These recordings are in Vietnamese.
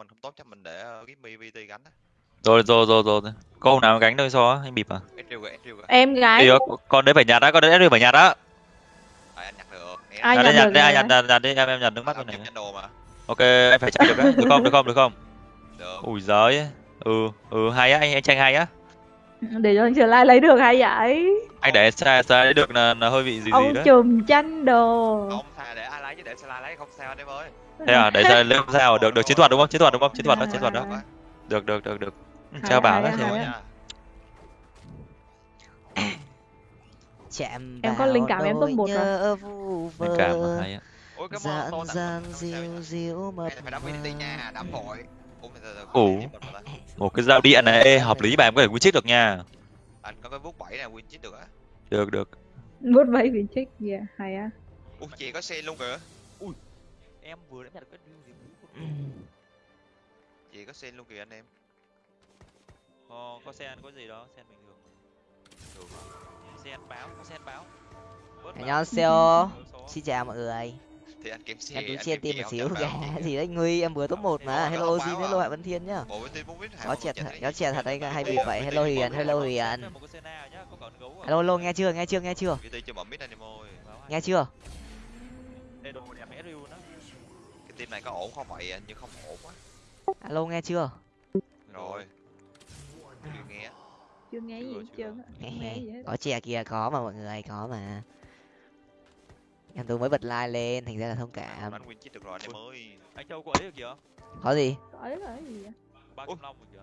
mình không tốt chắc mình để uh, Gimmy VT gánh á. Rồi rồi rồi rồi. Câu nào gánh đâu so anh bịp à? Em gái Đi đó, con đấy phải nhặt á con đấy phải nhặt á. À, anh nhặt được. Em Ai nhặt được đi ai nhặt nhặt nhặt đi em em nhặt nước mắt bên này. ok anh phải chạy được á. Được không được không được không? Được. Ui giời ừ ừ hay á anh anh tranh hay á. Để cho anh trở lại lấy được hay vậy? Anh để xa xa được là, là hơi bị gì gì ông đấy chùm chanh đồ. Không thà để ai lấy chứ để Sala lấy không sao anh em ơi thế à? Để giờ lên sao được được chiến thuật đúng không? Chiến thuật đúng không? Chiến thuật đó chiến thuật đó. Được được được được. Ừ, Treo bảo đó thế em có linh cảm em top một rồi linh cảm hay á. Dần dịu dịu mật ủ một cái dao điện này hợp lý mà em có thể win chích được nha. Anh có cái vuốt bảy này win chích được á. Được được. Vuốt bảy win chích gì hay á. Ủa chị có xe luôn kìa em vừa đã nhặt được cái gì cuối chỉ có sen luôn kìa anh em Ồ, oh, có sen có gì đó sen bình thường Được sen báo có sen báo Annyeonghaseyo Xin chào mọi người thì anh kiếm xe anh kiếm xe tim một xíu kìa gì đấy nguy em vừa top một mà hello xin hello hạ văn thiên nhá nó chẹt nó chẹt thật anh hay bị vậy hello huyền hello huyền hello hello nghe chưa nghe chưa nghe chưa nghe chưa team này có ổn không vậy? Anh nhưng không ổn quá. Alo nghe chưa? Rồi. Chưa nghe. Chưa nghe gì hết trơn không gì có chè kìa có mà mọi người có mà. Em tú mới bật like lên thành ra là thông cảm. Anh win chít được rồi anh em ơi. Anh Châu có ấy được kìa. có gì? Có đấy là gì vậy? Ba kim long được kìa.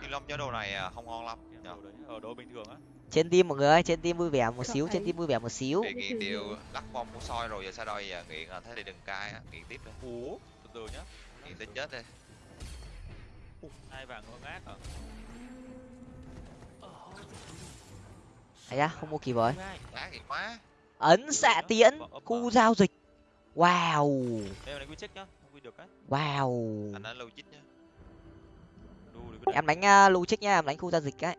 Thiên Long cho đồ này à, không ngon lắm. Cái nhờ. đồ đấy ở đồ bình thường á. Trên tim mọi người ơi trên tim vui vẻ một xíu trên tim vui vẻ một xíu. Bị nghiện điều lắc bom của soi rồi giờ sao đây giờ nghiện à thế thì đừng cai á. Nghiện tiếp đi. Ủa, từ từ nhá. nghiện tới chết đi. Hai vàng ngơ ngác à? ấy à không mua kịp rồi. Ấn xạ tiễn khu giao dịch. Wow. Á. wow. Anh đã lâu chít nhá. Đu được cái em đánh uh, lưu trích nhá em đánh khu giao dịch ấy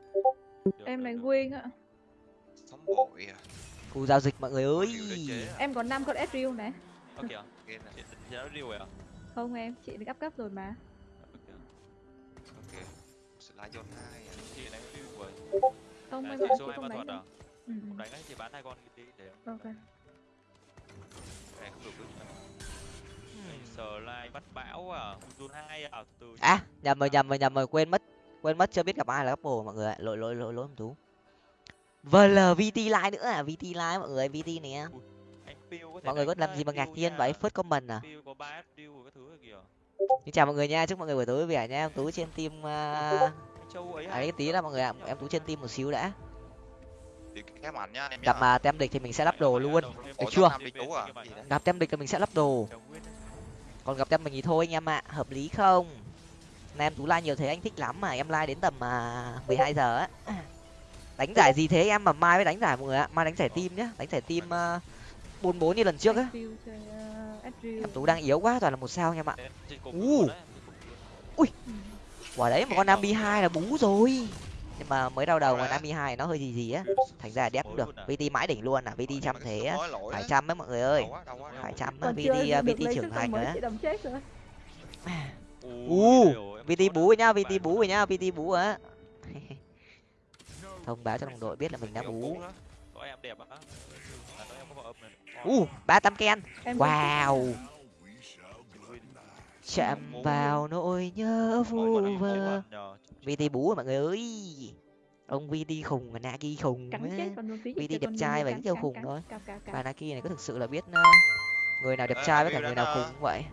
được, em đánh quyên á. Sống bội à. Khu giao dịch mọi người ơi. à. em có năm con Ezreal này. Chị chị rồi à? không em chị được up cấp rồi mà. À. Chị đánh rồi. không em chị chị không đánh à? ừ, ừ. Không đánh ấy, chị bán hai con đi để ok. Này không được cứ sờ lai bắt bão à, Zone 2 à, từ từ. à nhầm rồi nhầm rồi nhầm rồi quên mất quên mất chưa biết gặp ai là couple mọi người ạ. Lỗi lỗi lỗi lỗi em tú. Vl vt line nữa à? Vt line mọi người vt nè. Anh Phiêu có thể mọi người có làm gì mà ngạc nhiên vậy? First comment à? Phiêu có 3 deal rồi các thứ rồi kìa. xin chào mọi người nha chúc mọi người buổi tối vui vẻ nha. Em tú trên team uh... Anh Châu ấy tí là mọi người ạ. Em tú trên team một xíu đã. Thì cái mạnh nhá anh em gặp mà tem địch thì mình sẽ lắp đồ luôn. Được chưa? À? Gặp tem địch thì mình sẽ lắp đồ. Còn gặp tem mình thì thôi anh em ạ. Hợp lý không em tú like nhiều thế anh thích lắm mà em like đến tầm uh, 12 giờ á. đánh giải gì thế em? Mà mai mới đánh giải mọi người ạ. Mai đánh giải team nhá đánh giải team uh, bốn bốn như lần trước á. Em tú đang yếu quá toàn là một sao anh em ạ. U Ừ. quả đấy mà con nam hai là bú rồi. Nhưng mà mới đau đầu mà nam hai nó hơi gì gì á. Thành ra là đép cũng được. vt mãi đỉnh luôn à. Vt trăm thế á. phải trăm ấy mọi người ơi. Phải trăm vt vt trưởng thành nữa u. vt bú rồi nhá vt bú rồi nhá vt bú á. Thông báo cho đồng đội biết là mình đã bú. u ba tám ken. Wow. chạm vào nỗi nhớ vu vơ. vt bú rồi mọi người ơi. Ông vt khùng và naki khùng vt đẹp trai và yêu khùng thôi. và naki này có thực sự là biết ờ, người nào đẹp trai với cả người nào khùng vậy.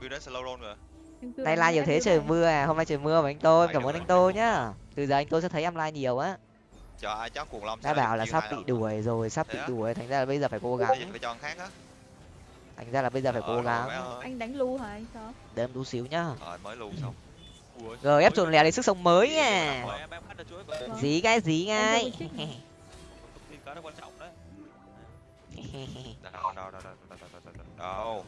Nay like nhiều thế trời mưa à, hôm nay trời mưa mà anh Tô, cảm ơn anh Tô nhá. Từ giờ anh Tô sẽ thấy em like nhiều á. Đã bảo là sắp bị đuổi rồi, sắp bị đuổi, thành ra là bây giờ phải cố gắng. Thành ra là bây giờ phải cố gắng. Anh đánh lu hả anh sao? Để em lu xíu nhá. Rồi mới lu. Rồi ép chuồn lẻ lấy sức sống mới nha. Dí cái dí ngay. Đâu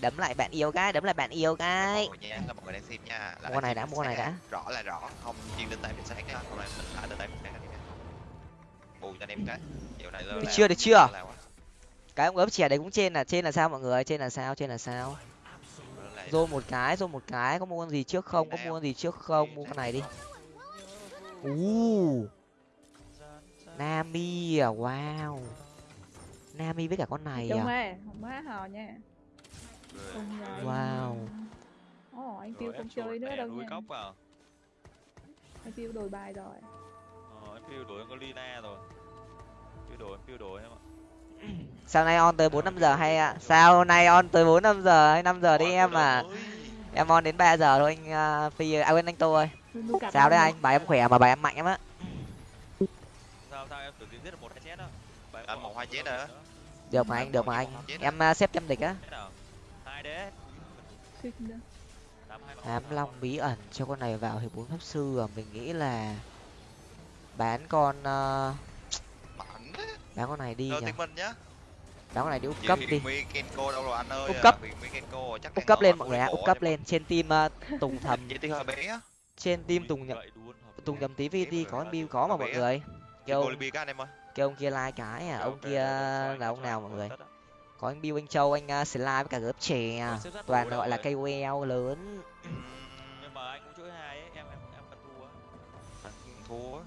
đấm lại bạn yêu cái đấm lại bạn yêu cái mọi người nha là mọi người đang xem nha là Mua con này đã, mua con này đã. rõ là rõ không chuyên lên tay mình sáng nha hôm nay mình thả lên tay mình sáng anh em bù cho anh em cái này được là- chưa được chưa là cái ông ớp chè đấy cũng trên là trên là sao mọi người trên là sao trên là sao Zone một cái, zone một cái, có mua con gì trước không? Có mua con gì trước không? Mua con này đi. Uh, Nami à, wow. Nami với cả con này à. ơi, không má hò nha. Wow. Ồ, anh Phiêu không chơi nữa đâu nha. cốc vào Anh Phiêu đổi bài rồi. ờ, em phiêu đổi có Lina rồi phiêu đổi em phiêu đổi em ạ Sao nay on tới 4 5 giờ hay ạ? Sao nay on tới 4 5 giờ hay 5 giờ đi em à? Em on đến 3 giờ thôi anh uh, Phi à quên anh Tô ơi. Sao đấy anh? Bài em khỏe mà bài em mạnh em á. sao sao em tưởng giết được một hai chết đó Bài Anh em một hai chết rồi á. nữa. Được mà anh, được mà anh. Em uh, xếp trăm địch á. Ám Long bí ẩn cho con này vào thì bốn pháp sư à? Mình nghĩ là bán con uh, bán con này đi nhỉ? nhá. Bán con này đi úp cấp đi. Úp cấp. Kenko chắc úp cấp lên mọi người ạ úp cấp lên trên team uh, tùng thầm trên team tùng nhậm tùng lý. nhầm tí vt có build có mà mọi người. Kêu kêu ông kia like cái à Ok, ông kia là ông nào mọi người. Có anh build anh châu anh uh, slide với cả gớp chè sát toàn gọi là cây queo lớn. Ừm, nhưng mà anh cũng chuỗi hai ấy em em em cần thua. Á anh thua.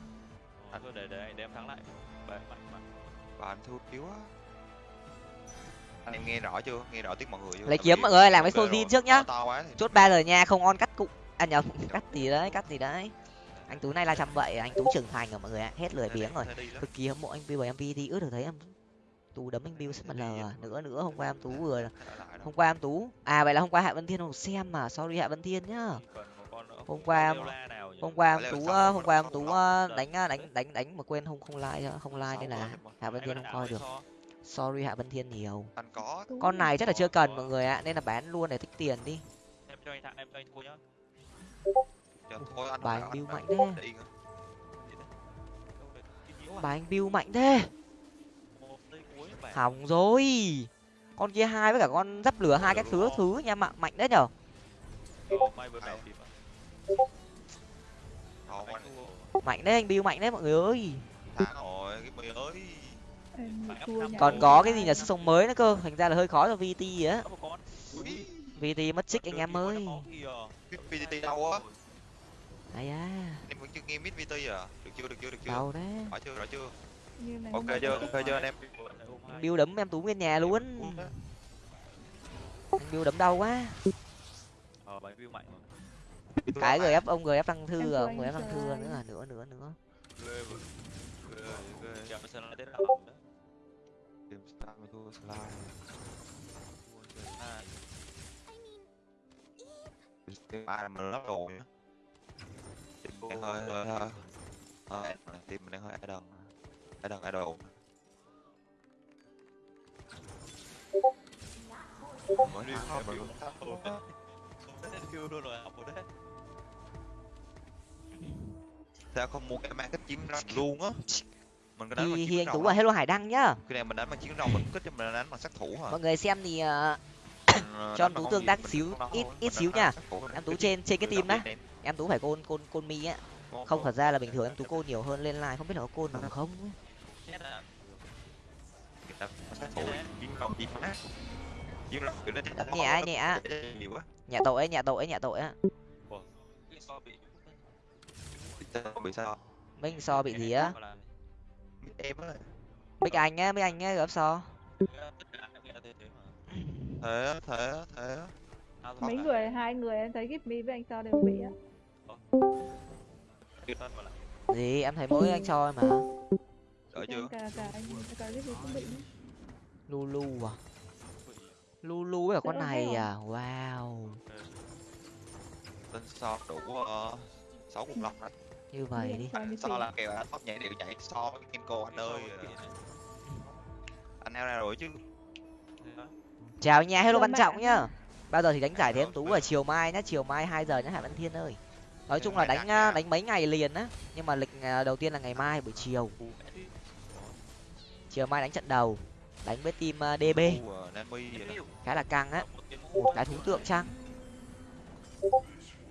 Ờ, thôi để để để em thắng lại. Và anh thua yếu á anh em nghe rõ chưa? Nghe rõ tiếng mọi người chưa? Lấy kiếm mọi người làm cái sojin trước nhá. Chốt ba lời nha không on cắt cụ. À nhầm cắt gì đấy cắt gì đấy. Anh tú nay là trăm vậy anh tú trưởng thành rồi mọi người ạ. Hết lười biếng rồi. cực kỳ hâm mộ anh Bill và MV thì ước được thấy em tú đấm anh Bill rất mà lờ à. nữa nữa hôm qua em tú vừa hôm qua em tú à vậy là hôm qua hạ vân thiên không? Xem mà sorry hạ vân thiên nhá. Hôm qua nào nhỉ? hôm qua em tú ờ, hôm qua em tú ờ, đánh ờ, đánh đánh đánh mà quên không không like không like nên là hạ vân Anh thiên không coi được. so? sorry hạ vân thiên nhiều. Anh con này chắc là chưa cần mọi người ạ nên là bán luôn để tích tiền đi. Em cho anh thẳng em cho anh thua nhá. Chờ thôi anh Bài không Bill mạnh anh thế. đi nữa. Đâu đấy, cái nhiễu à? bà anh Bill mạnh thế một giây cuối bài hỏng rồi. Con kia hai với cả con giáp lửa hai cái thứ thứ nha mạnh mạnh đấy nhở? Mạnh đấy anh Bill mạnh đấy mọi người ơi. Phải còn có cái gì nhà sức sống mới nữa cơ. Thành ra là hơi khó cho vt á. Vt mất trích anh em ơi. VTT đâu á ai à em vẫn chưa nghe mid VT à? Được chưa được chưa được chưa? Đâu đấy. Rõ chưa rõ chưa ok chưa ok chưa anh em Bill đấm em tú nguyên nhà luôn. Anh Bill đấm đau quá. Ờ bài view mạnh mà. Cái gf ông gf tăng thư à ông anh gf tăng thư nữa à nữa nữa. Nữa tìm ai mà lắp đồ nhá tìm mình hơi hơi hơi hơi tìm mình đang hơi đần ai đần ai đồ mới đi rồi học đấy sao không mua cái mang cái chiến rồng luôn á? Mình có đánh thì rồng tú là hello hải đăng nhá. Khi này mình đánh bằng chiến rồng mình kích cho mình đánh bằng sát thủ hả? Mọi người xem thì cho em Tú tương tác xíu, không ít- ít xíu nha. em tú trên trên cái đập á em tú phải côn côn côn mi á. Không thật ra là bình thường em tú côn nhiều hơn lên live không biết là có côn được không chết à Người ta sát thủ chiến rồng chiến má chiến rồng kiểu nó chết nhẹ, nhẹ. nhà tội ấy nhà tội ấy nhà tội á. So bị sao? Minh so bị gì á? Em á. Bích anh á bích anh á gấp so. Thế thế thế á, thế á, thế á. Ao mấy người hai người em thấy Gipmy với anh so đều bị á. Gì em thấy mỗi anh cho mà đỡ chưa? cả cả anh cả Gipmy cũng bị lulu à? Lulu với cả con này heo. à? wow. Tên so đủ uh, sáu cùng lòng đó như vậy đi. so là kèo tóc nhảy đều chạy so với Kenko anh ơi. anh eo ra rồi chứ. Chào nha hello văn trọng nhá. Bao giờ thì đánh giải thế em tú vào chiều mai nhá chiều mai hai giờ nhá hải văn thiên ơi. Nói chung là đánh à, đánh mấy ngày liền á nhưng mà lịch à, đầu tiên là ngày mai buổi chiều chiều mai đánh trận đầu đánh với team à, db khá là căng á. Một cái thú tượng chăng?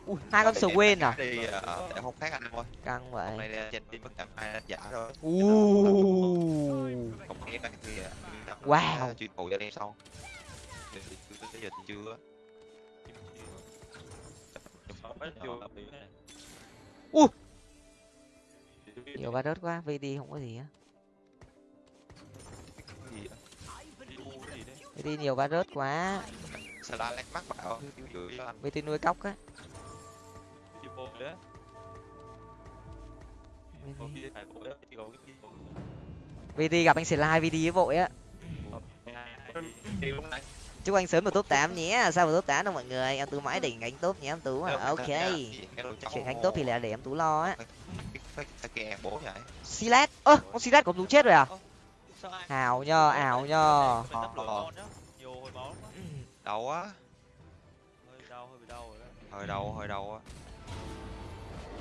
Ui, hai con Swain à? đi ờ, khác anh thôi căng hôm vậy nay trên team bất chẳng ai đánh giả rồi không nghe cái kia Wow. chuyện phụ cho em sau. Tới giờ thì chưa Ui! nhiều ba rớt quá vd không có gì á vd nhiều ba rớt quá. Sao bảo anh. Vd nuôi cóc á. Đi. có có VD gặp anh vd với vội á. Đi. Này chúc anh sớm vào top 8 nhé. Sao vào top 8 đâu mọi người? Em tú mãi đỉnh gánh top nhé em tú à ok. chuyện gánh top thì là để em tú lo á. Silat ơ con silat em tú chết rồi à ảo nhờ ảo nhờ. Đau á hơi đau hơi bị đau rồi đấy. Hơi đau hơi đau á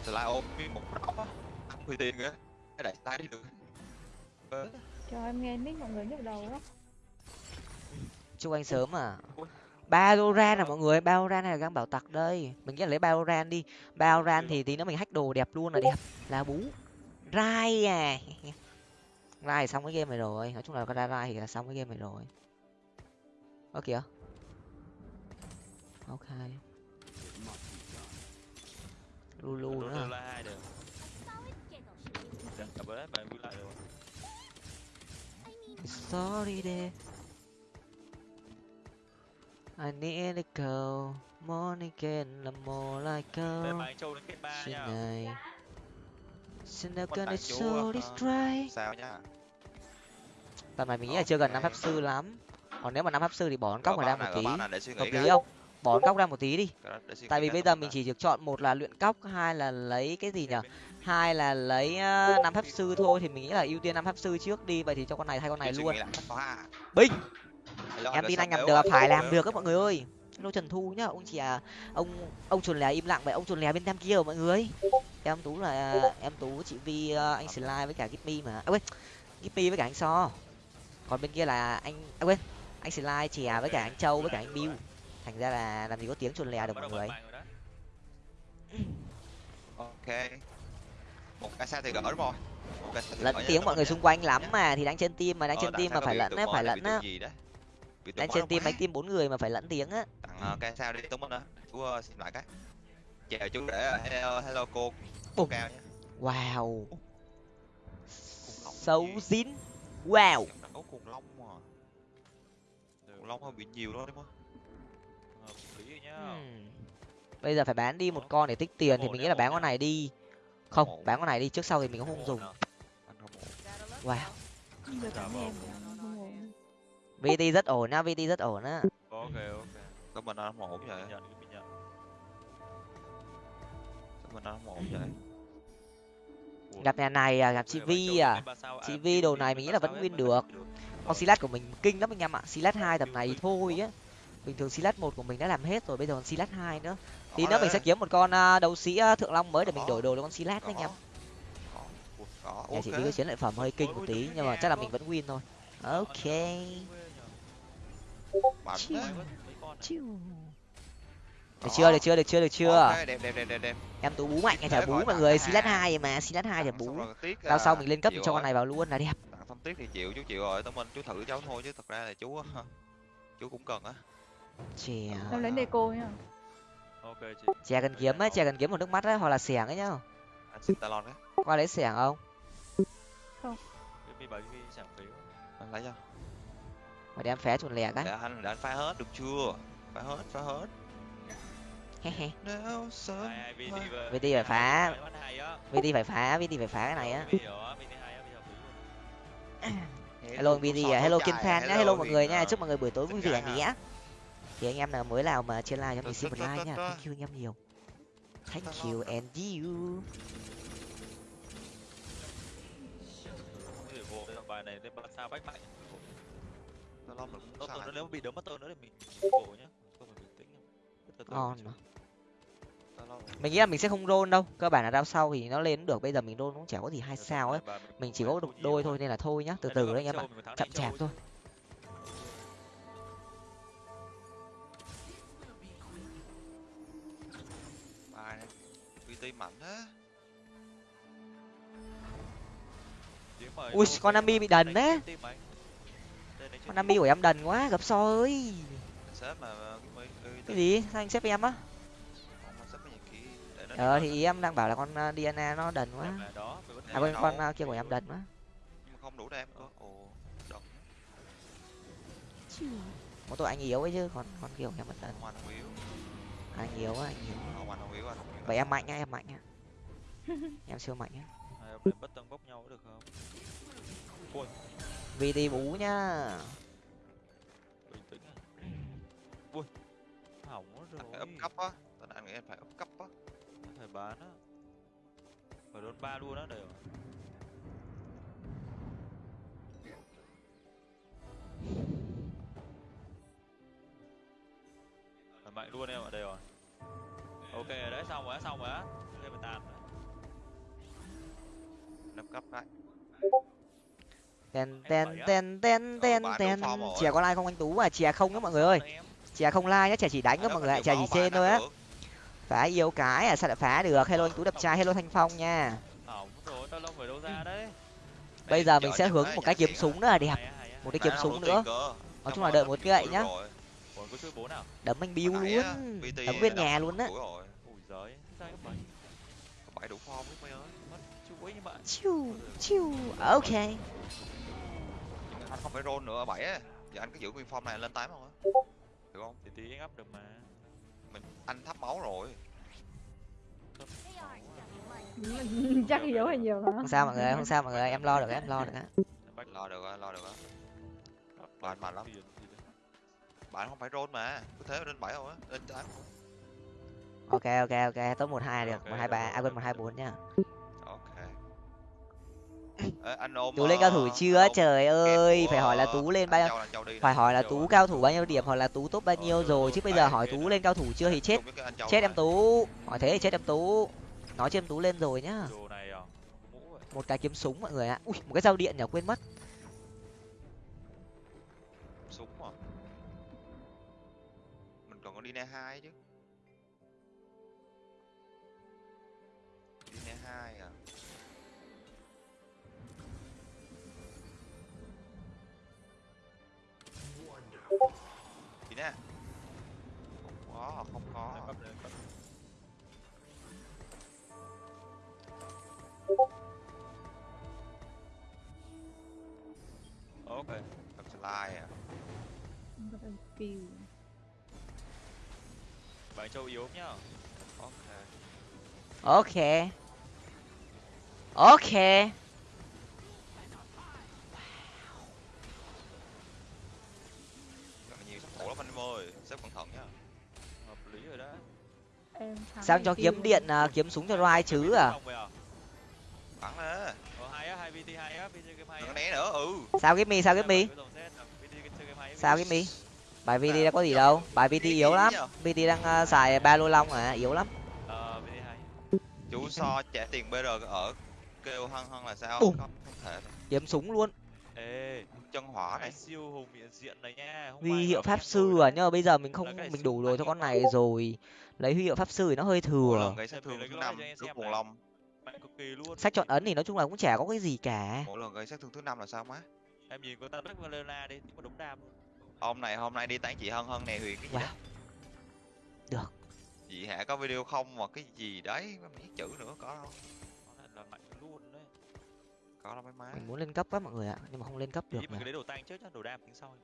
slide ôm nguyên một đó. Á không huy tiền kìa. Cái đẩy slide đi được. Ờ, cho em nghe nick mọi người nhức đầu đó chúc anh sớm à. Valorant à mọi người Valorant hay là găng bảo tặc đây? Mình nghĩ là lấy Valorant đi. Valorant thì tí nữa mình hack đồ đẹp luôn là đẹp. Là bú. Rai à rai xong cái game này rồi. Nói chung là có ra rai thì là xong cái game này rồi. Ơ kìa. Ok. Lulu nữa à? sorry there I need a girl. Morning again là more like đây girl nha. Này Tại it chú distract sao nhá? Tầm này mình nghĩ là chưa gần năm pháp sư lắm. Còn nếu mà năm pháp sư thì bỏ con cóc này ra một tí. Hợp lý không? Bỏ con cóc ra một tí đi. Tại vì bây giờ mình chỉ được chọn một là luyện cóc hai là lấy cái gì nhở hai là lấy ờ, năm pháp sư thôi thì mình nghĩ là ưu tiên năm pháp sư trước đi. Vậy thì cho con này thay con này luôn. binh em tin anh làm được phải làm được. các mọi người ơi. Hello trần thu nhá ông chị à ông ông chuồn lè im lặng vậy ông chuồn lè bên tam kia rồi mọi người em tú là em tú chị vi ờ, anh slide với cả gippy mà. À quên gippy với cả anh so. Còn bên kia là anh à quên anh slide chè với cả anh châu với cả anh bill thành ra là làm gì có tiếng chuồn lè được mọi người. Ok. Một cái sao thì gỡ đúng không lẫn tiếng mọi người xung quanh lắm mà thì đánh trên team mà đánh Ờ, trên sao mà phải lẫn á phải lẫn á. con trên quá. đánh team bốn người mà phải lẫn tiếng á. Tặng ờ, cái sao đi mình á chú xin lại cái chào chú để hello, hello cô. Ồ. cao nha wow. Xấu dín wow. Có khủng long mà. Khủng long hơi bị nhiều đó đúng không? Hợp lý rồi nhá. Hmm. bây giờ phải bán đi một con để tích tiền thì mình nghĩ là bán con này đi. Không bán con này đi trước sau thì mình cũng không dùng. wow. Vt rất ổn á vt rất ổn á. Ok ok. Tụi mình anh không ổn vậy Anh không ổn vậy gặp nhà này à gặp chị vi à. chị Vi đồ này mình nghĩ là vẫn win mà được. con silat của mình kinh lắm anh em ạ. Silat hai tầm này thôi á. Bình thường silat một của mình đã làm hết rồi bây giờ còn silat hai nữa. Tí nữa mình sẽ kiếm một con à, đấu sĩ à, thượng long mới để mình đổi đồ cho con silat anh em. Nhà chị Vi có chiến lợi phẩm hơi kinh một tí nhưng mà chắc là mình vẫn win thôi. Ok. Chiu. Chiu. Được chưa được chưa được chưa được chưa? Ok, đẹp đẹp đẹp đẹp đẹp. Em tú bú mạnh hay chả Thế bú mọi người silat hàng. hai mà silat hai chả Tặng bú. Rao sau à, mình lên cấp chịu cho con này vào luôn là đẹp. Tặng xong tiếc thì chịu chú chịu rồi. Tụi mình chú thử cháu thôi chứ thật ra là chú chú cũng cần á. Chè em lấy deco nha ok chị. Chè cần kiếm á chè cần kiếm một nước mắt á hoặc là xẻng ấy nhá. Anh xin talon đấy qua lấy xẻng không? Cái mi bảo cái chẳng phí anh lấy cho. Mà đem phé chuồn lẻ cái để anh để anh phá hết được chưa? Phá hết phá hết VT phải phá. Vt phải phá vt phải phá cái này á. Hello vt à. Hello kiên fan nhá hello mọi người nha. Chúc mọi người buổi tối vui vẻ nhé. thì anh em nào mới nào mà trên live cho mình xin một like nha. thank you anh em nhiều. Thank you and you. Bài này lên ba sao bách mạnh Talon mình cũng tốt sai. tôi nếu bị đấm mất tôi nữa thì mình vô nhá. Không phải bình tĩnh ngon mà mình nghĩ là mình sẽ không roll đâu cơ bản là rao sau thì nó lên được bây giờ mình roll cũng chả có gì hai sao ấy. Mình chỉ có đục được đôi thôi nên là thôi nhá từ từ đấy anh em ạ. Chậm chạp thôi. Bài mạnh á Ui, con phải Nami bị đần đấy. con Nami của em đần quá gặp so ơi cái cái gì? Sao anh xếp em á? Ờ thì ý em đang bảo là con ờ, Diana nó đần quá. Đó à thấy con ờ, kia của em đần quá. Nhưng mà không đủ đem cơ ồ đần một tội anh yếu ấy chứ còn con kiểu em vẫn đần. Anh yếu. Anh yếu á anh yếu vậy em mạnh nhá em mạnh nhá. Em siêu mạnh nhá. Hai ông này bất tông bốc nhau được không? Ui. VT bú nhá. Bình tĩnh à. Ui. Hỏng rồi. up cấp á. Tao anh nghĩ em phải up cấp á phải bán á. Phải đốt ba luôn á đều Phải mạnh luôn em ạ đây rồi. Ok rồi đấy xong rồi xong rồi á. Game mình tàn rồi. Up cấp tên tên tên bán tên đúng form rồi. chè có like không anh tú à? Chè không đó mọi người ơi. Chè không like nhá chè chỉ đánh đó mọi người ạ chè chỉ trên thôi á phá yêu cái à sao lại phá được? Hello anh tú đập trai hello thanh phong nha. Hỏng rồi tao lông phải đâu ra đấy. Bây giờ mình sẽ hướng một cái kiếm súng nữa là đẹp một cái kiếm súng nữa. nói chung là đợi một gậy nhá. đấm anh biu luôn. Đấm nguyên nhà luôn á. Chiu chiu. Ok. Anh không phải roll nữa bảy á. Giờ anh cứ giữ nguyên form này lên tám không á? Được không? Thì tí up được mà. Mình anh thấp máu rồi chắc yếu hay nhiều hả không sao mọi người không sao mọi người em lo được em lo được á. Lo được á lo được á. Bạn mạnh lắm. bạn không phải roll mà cứ thế lên bảy không á lên ok ok ok top một hai được một hai ba được, à quên một hai bốn nhá ok. Ê, anh ôm tú lên ờ, cao thủ anh chưa? ôm trời ơi phải hỏi là ờ, tú lên bao nè. phải hỏi là tú cao thủ bao nhiêu điểm hoặc là tú top bao Ờ, nhiêu rồi chứ bây giờ hỏi tú lên cao thủ chưa thì chết. chết em tú. Hỏi thế thì chết em tú nói cho em tú lên rồi nhá. À? Vậy một cái kiếm súng mọi người ạ. Ui một cái dao điện nhở quên mất. Súng à? Mình còn có đi ne hai chứ. Đi ne hai à? đi slide à? Bạn châu yếu nhá. Ok. Ok. Ok. Nhiều sát thủ lắm anh em ơi. Xếp cẩn thận nhá. Hợp lý rồi đó em thắng sao thì cho kiếm điện à, kiếm súng cho Rai chứ à? À? Bắn ờ hay á hay vt hay á vt game hay đừng có á né nữa ừ. Sao cái mi sao cái mi sao cái mi? Bài VT đã có gì đâu. Bài VT yếu lắm. VT đang à, xài ba lô long à? Yếu lắm. Ờ vt hay. Chú so trả tiền br ở kêu hân hân là sao? Không, không thể kiếm súng luôn. Ê chân hỏa cái này. siêu hùng miệng diện này nha huy hiệu pháp sư à? Đấy. nhưng mà bây giờ mình không cái mình đủ rồi cho con này rồi. Lấy huy hiệu pháp sư thì nó hơi thừa. gây sát thương thứ cái năm lúc này. long. Mạnh cực kỳ luôn. Sách chọn ấn thì nói chung là cũng chả có cái gì cả. Mỗi lần gây sát thương thứ năm là sao má? Em nhìn con ta đất Valena đi một đống đam luôn hôm này hôm nay đi tán chị hân hân nè huyền cái gì Wow. đó. Được. chị hạ có video không mà cái gì đấy mấy viết chữ nữa có đâu. Lại là mạnh luôn đấy. Có đâu mấy má. Mình muốn lên cấp quá mọi người ạ nhưng mà không lên cấp được mình đấy đồ tanh trước nhá đồ đam tính sau.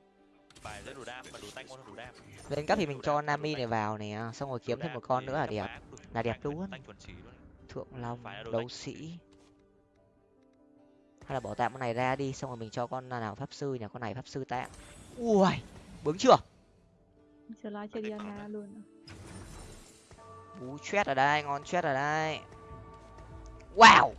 Bài lấy đồ đam mà đồ tanh ngon hơn đồ đam. Lên cấp thì mình cho nami này vào nè xong rồi kiếm thêm một con nữa là đẹp. là đẹp luôn. thượng long đấu sĩ. hay là bỏ tạm con này ra đi xong rồi mình cho con nào pháp sư nhỉ con này pháp sư tạm ui bướng chưa Trở lại chơi Diana luôn à. Ú chết ở đây, ngon chết ở đây. Wow.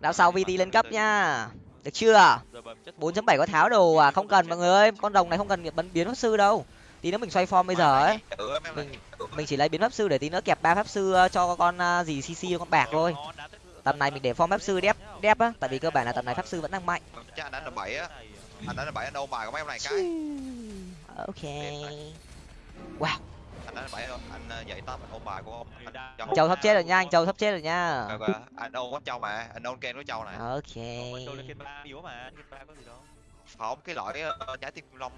Đào sau VT lên cấp nha. Được chưa? bấm chất 4.7 có tháo đồ à? Không cần mọi người ơi, con rồng này không cần bắn biến pháp sư đâu. Tí nữa mình xoay form bây giờ ấy. Mình mình chỉ lấy biến pháp sư để tí nữa kẹp ba pháp sư ờ, cho con ờ, gì CC con bạc thôi. Tầm này mình để form pháp sư đép đép á, tại vì cơ bản là tầm này pháp sư vẫn đang mạnh. Anh đánh là bảy anh ôm bài của mấy em này cái. Ok. Wow, anh đánh là bảy anh ờ, dạy tâm anh ôm bài của ông anh Châu sắp chết rồi nha, anh Châu sắp chết rồi nha. Rồi, rồi, anh ôm con châu mà anh ôm ken của châu này. Ok. Châu lên kênh ba yếu mà kênh ba có gì đâu. Không cái loại ờ, trái tim long.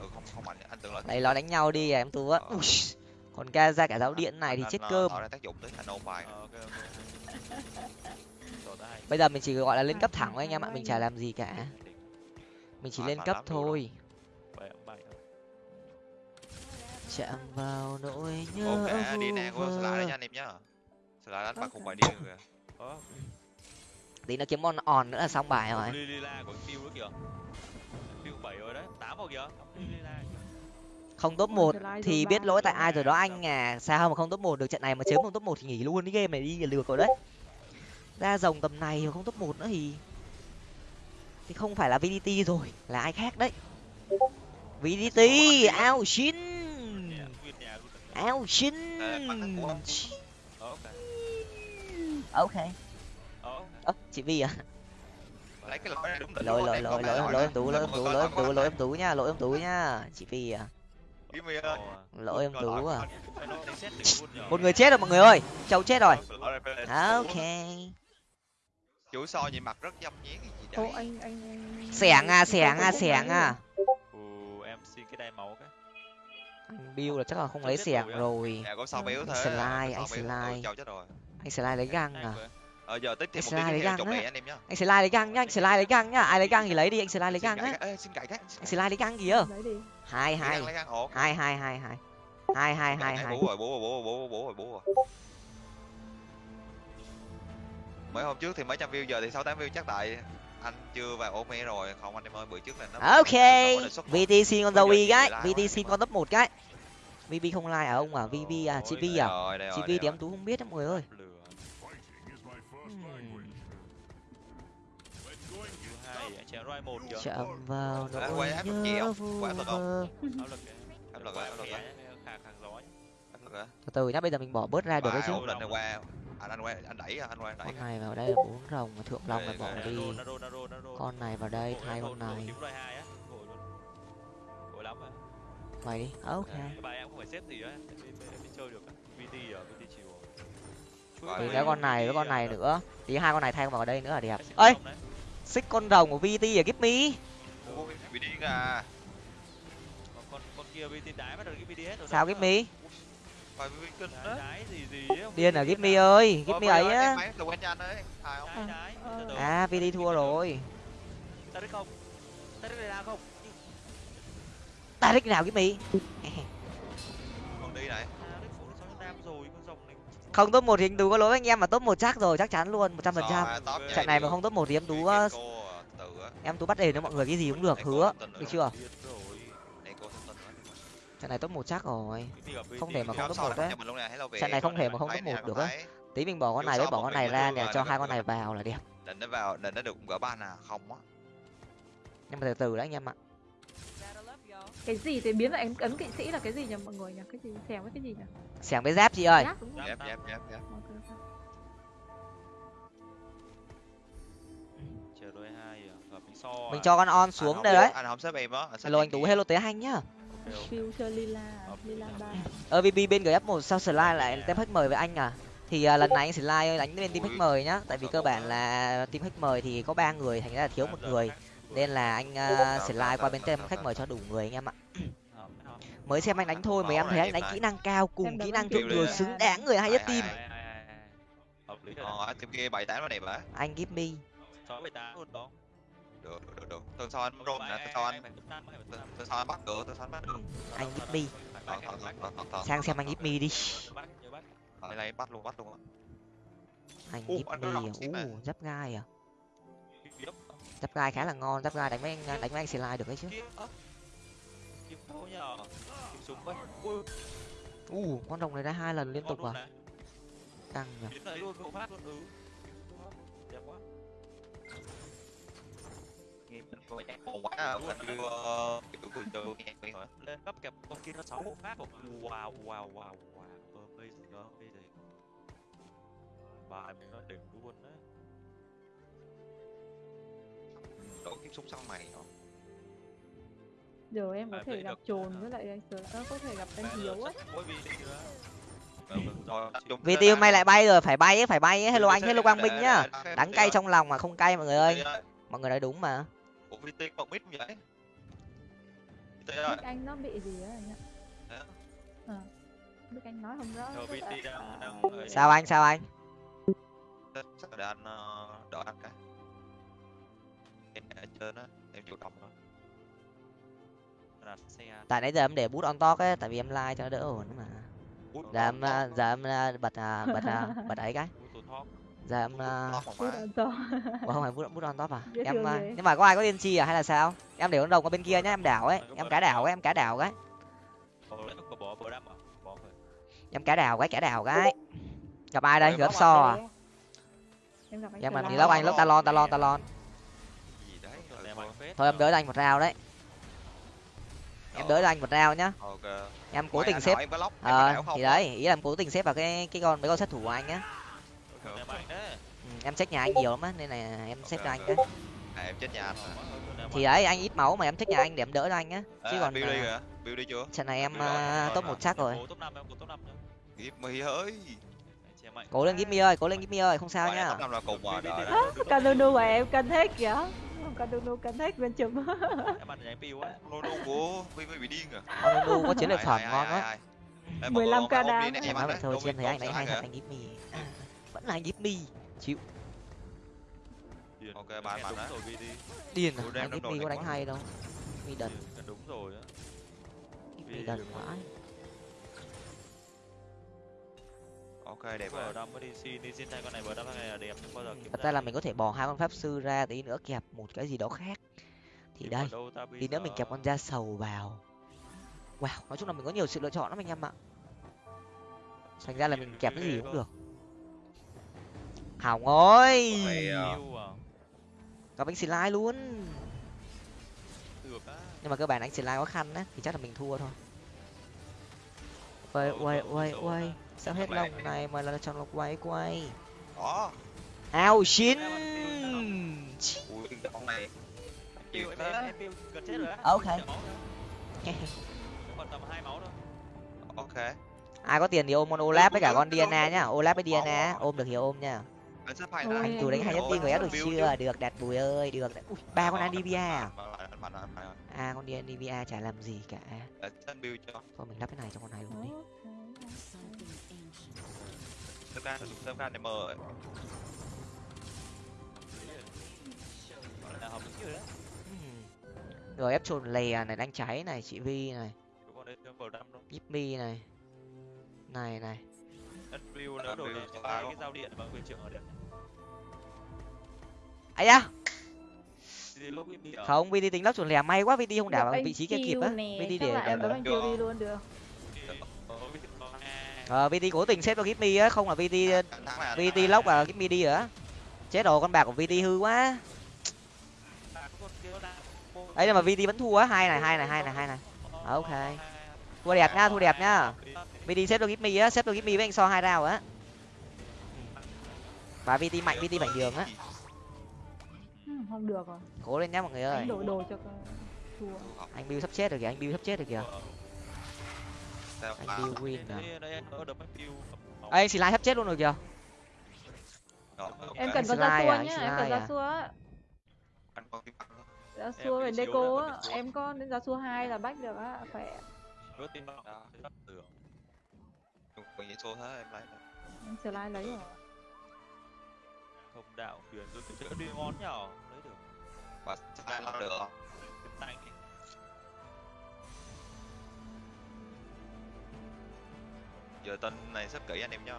Ừ không không mạnh anh tưởng là Đây lo đánh nhau đi em tú á. Ui, còn ca ra cả giáo điện này thì chết cơm. tạo ra tác dụng tới anh ôn bài Ờ, ok ok Rồi, ta hay. bây giờ mình chỉ gọi là lên cấp thẳng thôi anh em ạ mình chả làm gì cả mình chỉ lên cấp thôi. Chạm vào nỗi nhớ ok đi nè của slide đấy nha anh em nhá. Slide đánh mặt cùng bài đi kìa. Ờ, tí nó kiếm con on nữa là xong bài rồi. Li- Lila của Phiêu nữa kìa. Phiêu bảy rồi đấy tám rồi kìa. Li- Lila kìa. không top một thì biết lỗi tại ai rồi đó anh à. Sao mà không top một được? Trận này mà chớm không top một thì nghỉ luôn cái game này đi lừa rồi đấy. Ra rồng tầm này mà không top một nữa thì thì không phải là vdt rồi là ai khác đấy? Vdt ao xin ao xin ok. Ơ chị vi à? Lỗi lỗi lỗi lỗi lỗi em tú lỗi em tú lỗi em tú lỗi tú nha lỗi em tú nha chị vi à. Lỗi em tú à. Một người chết rồi mọi người ơi. Châu chết rồi. Ờ, ok. Chủ so vậy mặt rất dâm nhén cái gì đấy. Ô anh anh. Sẻng à, sẻng à, sẻng à. Ừ, em xin cái đai màu cái. Anh Bill là chắc là không lấy sẻng rồi. Dạ. Slide, anh slide. Anh slide lấy găng à. Ờ giờ tiếp thêm một cái lấy chồng mẹ anh em nhá. Anh slide lấy găng nhá, anh slide lấy găng nhá. Ai lấy găng thì lấy đi, anh slide lấy găng á. Xin cãi cái. Anh slide lấy găng gì Lấy đi. Hai hai. Hai hai hai hai. Hai hai hai hai. Bố rồi, bố rồi, bố rồi, bố rồi, bố rồi mấy hôm trước thì mấy trăm view giờ thì sáu tám view chắc tại anh chưa vào ôm okay rồi không anh em ơi bữa trước là nó ok vtc con dâu y cái vtc con top một cái vb không like à ông à vb à chị vi à chị vi thì em tú không biết đó người ơi chạm vào nỗi nhớ vu vơ từ từ nhá bây giờ mình bỏ bớt ra được đấy chứ à, anh quay anh đẩy anh quay đẩy con này vào đây là bốn rồng mà thượng long là bỏ đi. Con này vào đây thay con này. mày đi. Ờ, ok. Bài em không phải xếp gì á. Em chơi được vt ở vt chiều thì cái con này với con này nữa. Thì hai con này thay vào đây nữa là đẹp. Ơi xích con rồng của vt ở give me. Sao give me? phải Viking đó điên à Gimmy ơi Gimmy ấy á à đi thua rồi Taric không Taric này nào không Taric nào Gimmy còn đi này không top một thì anh tú có lỗi anh em mà top một chắc rồi chắc chắn luôn một trăm phần trăm trận này mà không top một thì em tú em tú bắt đền cho mọi người cái gì cũng được hứa được chưa trận này top một chắc rồi. Không thể mà không top một đấy. trận này không thể mà không top một được á. tí mình bỏ con này với bỏ con này ra nè cho hai con này vào là đẹp. định nó vào định nó được gỡ ban à không á. Nhưng mà từ từ đấy anh em ạ. Cái gì thì biến lại ấn ấn kỵ sĩ là cái gì nhỉ mọi người nhỉ? Cái gì xẻng với cái gì nhỉ? Xẻng với giáp chị ơi. Giáp. Chờ đôi hai à, gặp mình so. mình à. cho con on xuống đây đấy. anh không xếp em á. Anh xếp hello anh em tú hello tế anh nhá Phiêu chơi lila lila ba. Ơ vb bên gf một sao slide lại tem khách mời với anh à? Thì à, lần này anh slide đánh bên team khách mời nhá. Tại vì cơ bản là team khách mời thì có ba người thành ra là thiếu một người. Nên là anh uh, slide qua bên team khách mời cho đủ người anh em ạ. Mới xem anh đánh thôi mà em thấy anh đánh kỹ năng cao cùng kỹ năng thượng thừa xứng đáng người hay nhất team. ờ anh team kia bảy tám nó đẹp á anh give me. Sáu bảy tám luôn đó. Được được được tuần sau anh rôn nè tuần sau anh tuần sau anh bắt được tuần sau anh bắt được anh thật thật sang xem anh give me đi. Bắt, nhớ bắt. Đây này bắt luôn bắt luôn anh me có à? u giáp gai à? Giáp gai khá là ngon giáp gai đánh với anh đánh với anh slide được đấy chứ. U con rồng này ra hai lần liên tục luôn à? căng nhỉ Luôn. Ừ. Đẹp quá. Quá à anh đưa kiểu nghe lên cấp kẹp con kia nó sáu bộ phát một wow wow wow wow bây giờ bài mình nó đỉnh luôn đấy đổi kiếp súng sau mày hả? Giờ em có À, thể gặp trồn với lại anh sờ ờ, có thể gặp anh hiếu mỗi vì hôm nay lại bay rồi phải bay ấy phải bay ấy. Hello anh hello quang minh nhá. đắng cay trong lòng mà không cay mọi người ơi. Mọi người nói đúng mà Ủa VT còn mít không vậy VT ơi. Anh nó bị gì á anh ạ? Hả? ờ biết anh nói không rõ Rồi là- VT đang à, đang sao anh sao anh? Sao để anh ờ, đỡ anh cái em ở trên á em chủ động thôi. Đặt xe tại nãy giờ em để bút on top ấy tại vì em like cho nó đỡ ổn mà. Giờ em à, giờ em à, bật à, bật à, bật ấy cái giờ em à. Ủa, không phải bút bút on top à? Dễ em à, ghê. nhưng mà có ai có tiên tri à hay là sao? Em để con đồng ở bên kia nhá em đảo ấy. Em cá đảo ấy em cá đảo cái. À em cá đảo cái cá đảo cái. gặp ai đây? Em gặp so à? em gì Lai. lóc anh lóc talon talon talon. Thôi. em đỡ anh một rào đấy. Em đỡ cho anh một rào nhá. Ok. Em cố tình xếp ờ thì đấy ý là em cố tình xếp vào cái cái con mấy con sát thủ của anh á đấy ừ, em check nhà anh nhiều lắm á nên là em xếp cho anh cái à, em chết nhà anh rồi. thì đấy anh ít máu mà em check nhà anh để em đỡ cho anh á. Chứ à, còn build đi à, kìa build đi chưa? trận này em rồi, à, build top rồi. một chắc rồi. Cố top năm em cố top năm nhá. Give me ơi. Che mạnh cố lên Gimmy ơi cố lên Gimmy ơi không sao nhá. top năm là cùng mà đang- Canunu của em cân hết kìa. Canunu cân hết bên chùm em ăn nhánh piu lô lô của vi vi bị điên à có chiến lược Ai, phẩm ngon quá. ai, ai. Em 15 ôm- ca ôm đi đam. nè, em em nói ăn vậy đấy, thôi biết thấy anh đánh hay thật anh Gimmy vẫn là anh Gimmy chịu. Điền. Ok, đúng á. rồi VT điên à anh đầu Gimmy có đánh quá. hay đâu. Gimmy đần. Điền, đúng rồi á. Điên đần vãi ok đẹp bờ rồi đâm mới đi xin đi xin thay con này bờ đâm này là đẹp nhưng bao giờ kiếm thật ra là mình có thể bỏ hai con pháp sư ra tí nữa kẹp một cái gì đó khác. Thì đây tí nữa mình kẹp con da sầu vào. Wow nói chung là mình có nhiều sự lựa chọn lắm anh em ạ. Thành ra là mình kẹp cái gì cũng được hỏng ơi. Vậy, ờ, gặp anh slide luôn. Nhưng mà cơ bản anh slide có khăn á thì chắc là mình thua thôi. Quay quay quay quay sao hết lông này. mà là chọn lọc quay quay. Đó ao á. Ok. Ok. Ai có tiền thì ôm con olap với cả con diana nhá. olap với diana ôm được thì ôm nha hay Ôi, anh chủ đánh hai nhất viên của em được chưa? được. Đạt bùi ơi được. Đạt. Ui, ba con anivia à? à con đi anivia chả làm gì cả. Anh send build cho. Thôi mình lắp cái này cho con này luôn đi. Sớm ra sử dụng sớm ra để là hợp lý rồi ép trồn lè này đánh cháy này chị vi này. Yippee này. Này này piu nếu đổi cho hai cái dao điện và quyền trưởng ở điện ấy ở. Không vt tính lắp trồn lè. May quá vt không đảo vào vị trí kia kịp á. vt để là đi luôn được. Ờ vt cố tình xếp cho Gipmy á không là vt thắng này, anh vt này. là Gipmy đi rồi á chết rồi con bạc của vt hư quá. À, ấy nhưng mà vt vẫn thua á. Hai này hai này hai này hai này. Ok. Thua đẹp nhá thua đẹp nhá vt xếp cho Gipmy á xếp cho Gipmy với anh so hai rào á. Và vt mạnh vt bảnh đường á. Ừ, không được rồi. Cố lên nhá mọi người ơi. Anh đổi đồ cho con. Thua. Anh bill sắp chết rồi kìa anh bill sắp chết rồi kìa. Sao anh bill win à? anh anh slide sắp chết luôn rồi kìa. Em cần có à, xua anh nhá em cần ra à? xua á. Ra xua về deco á em có đến ra xua hai là bách được á khỏe có nghĩ số thế em lấy này. em slide lấy rồi. Không đạo quyền rồi cái chữ đi ngon nhỏ lấy được. Và sai lo được? Không? tay Giờ tên này sắp kỹ anh em nhá.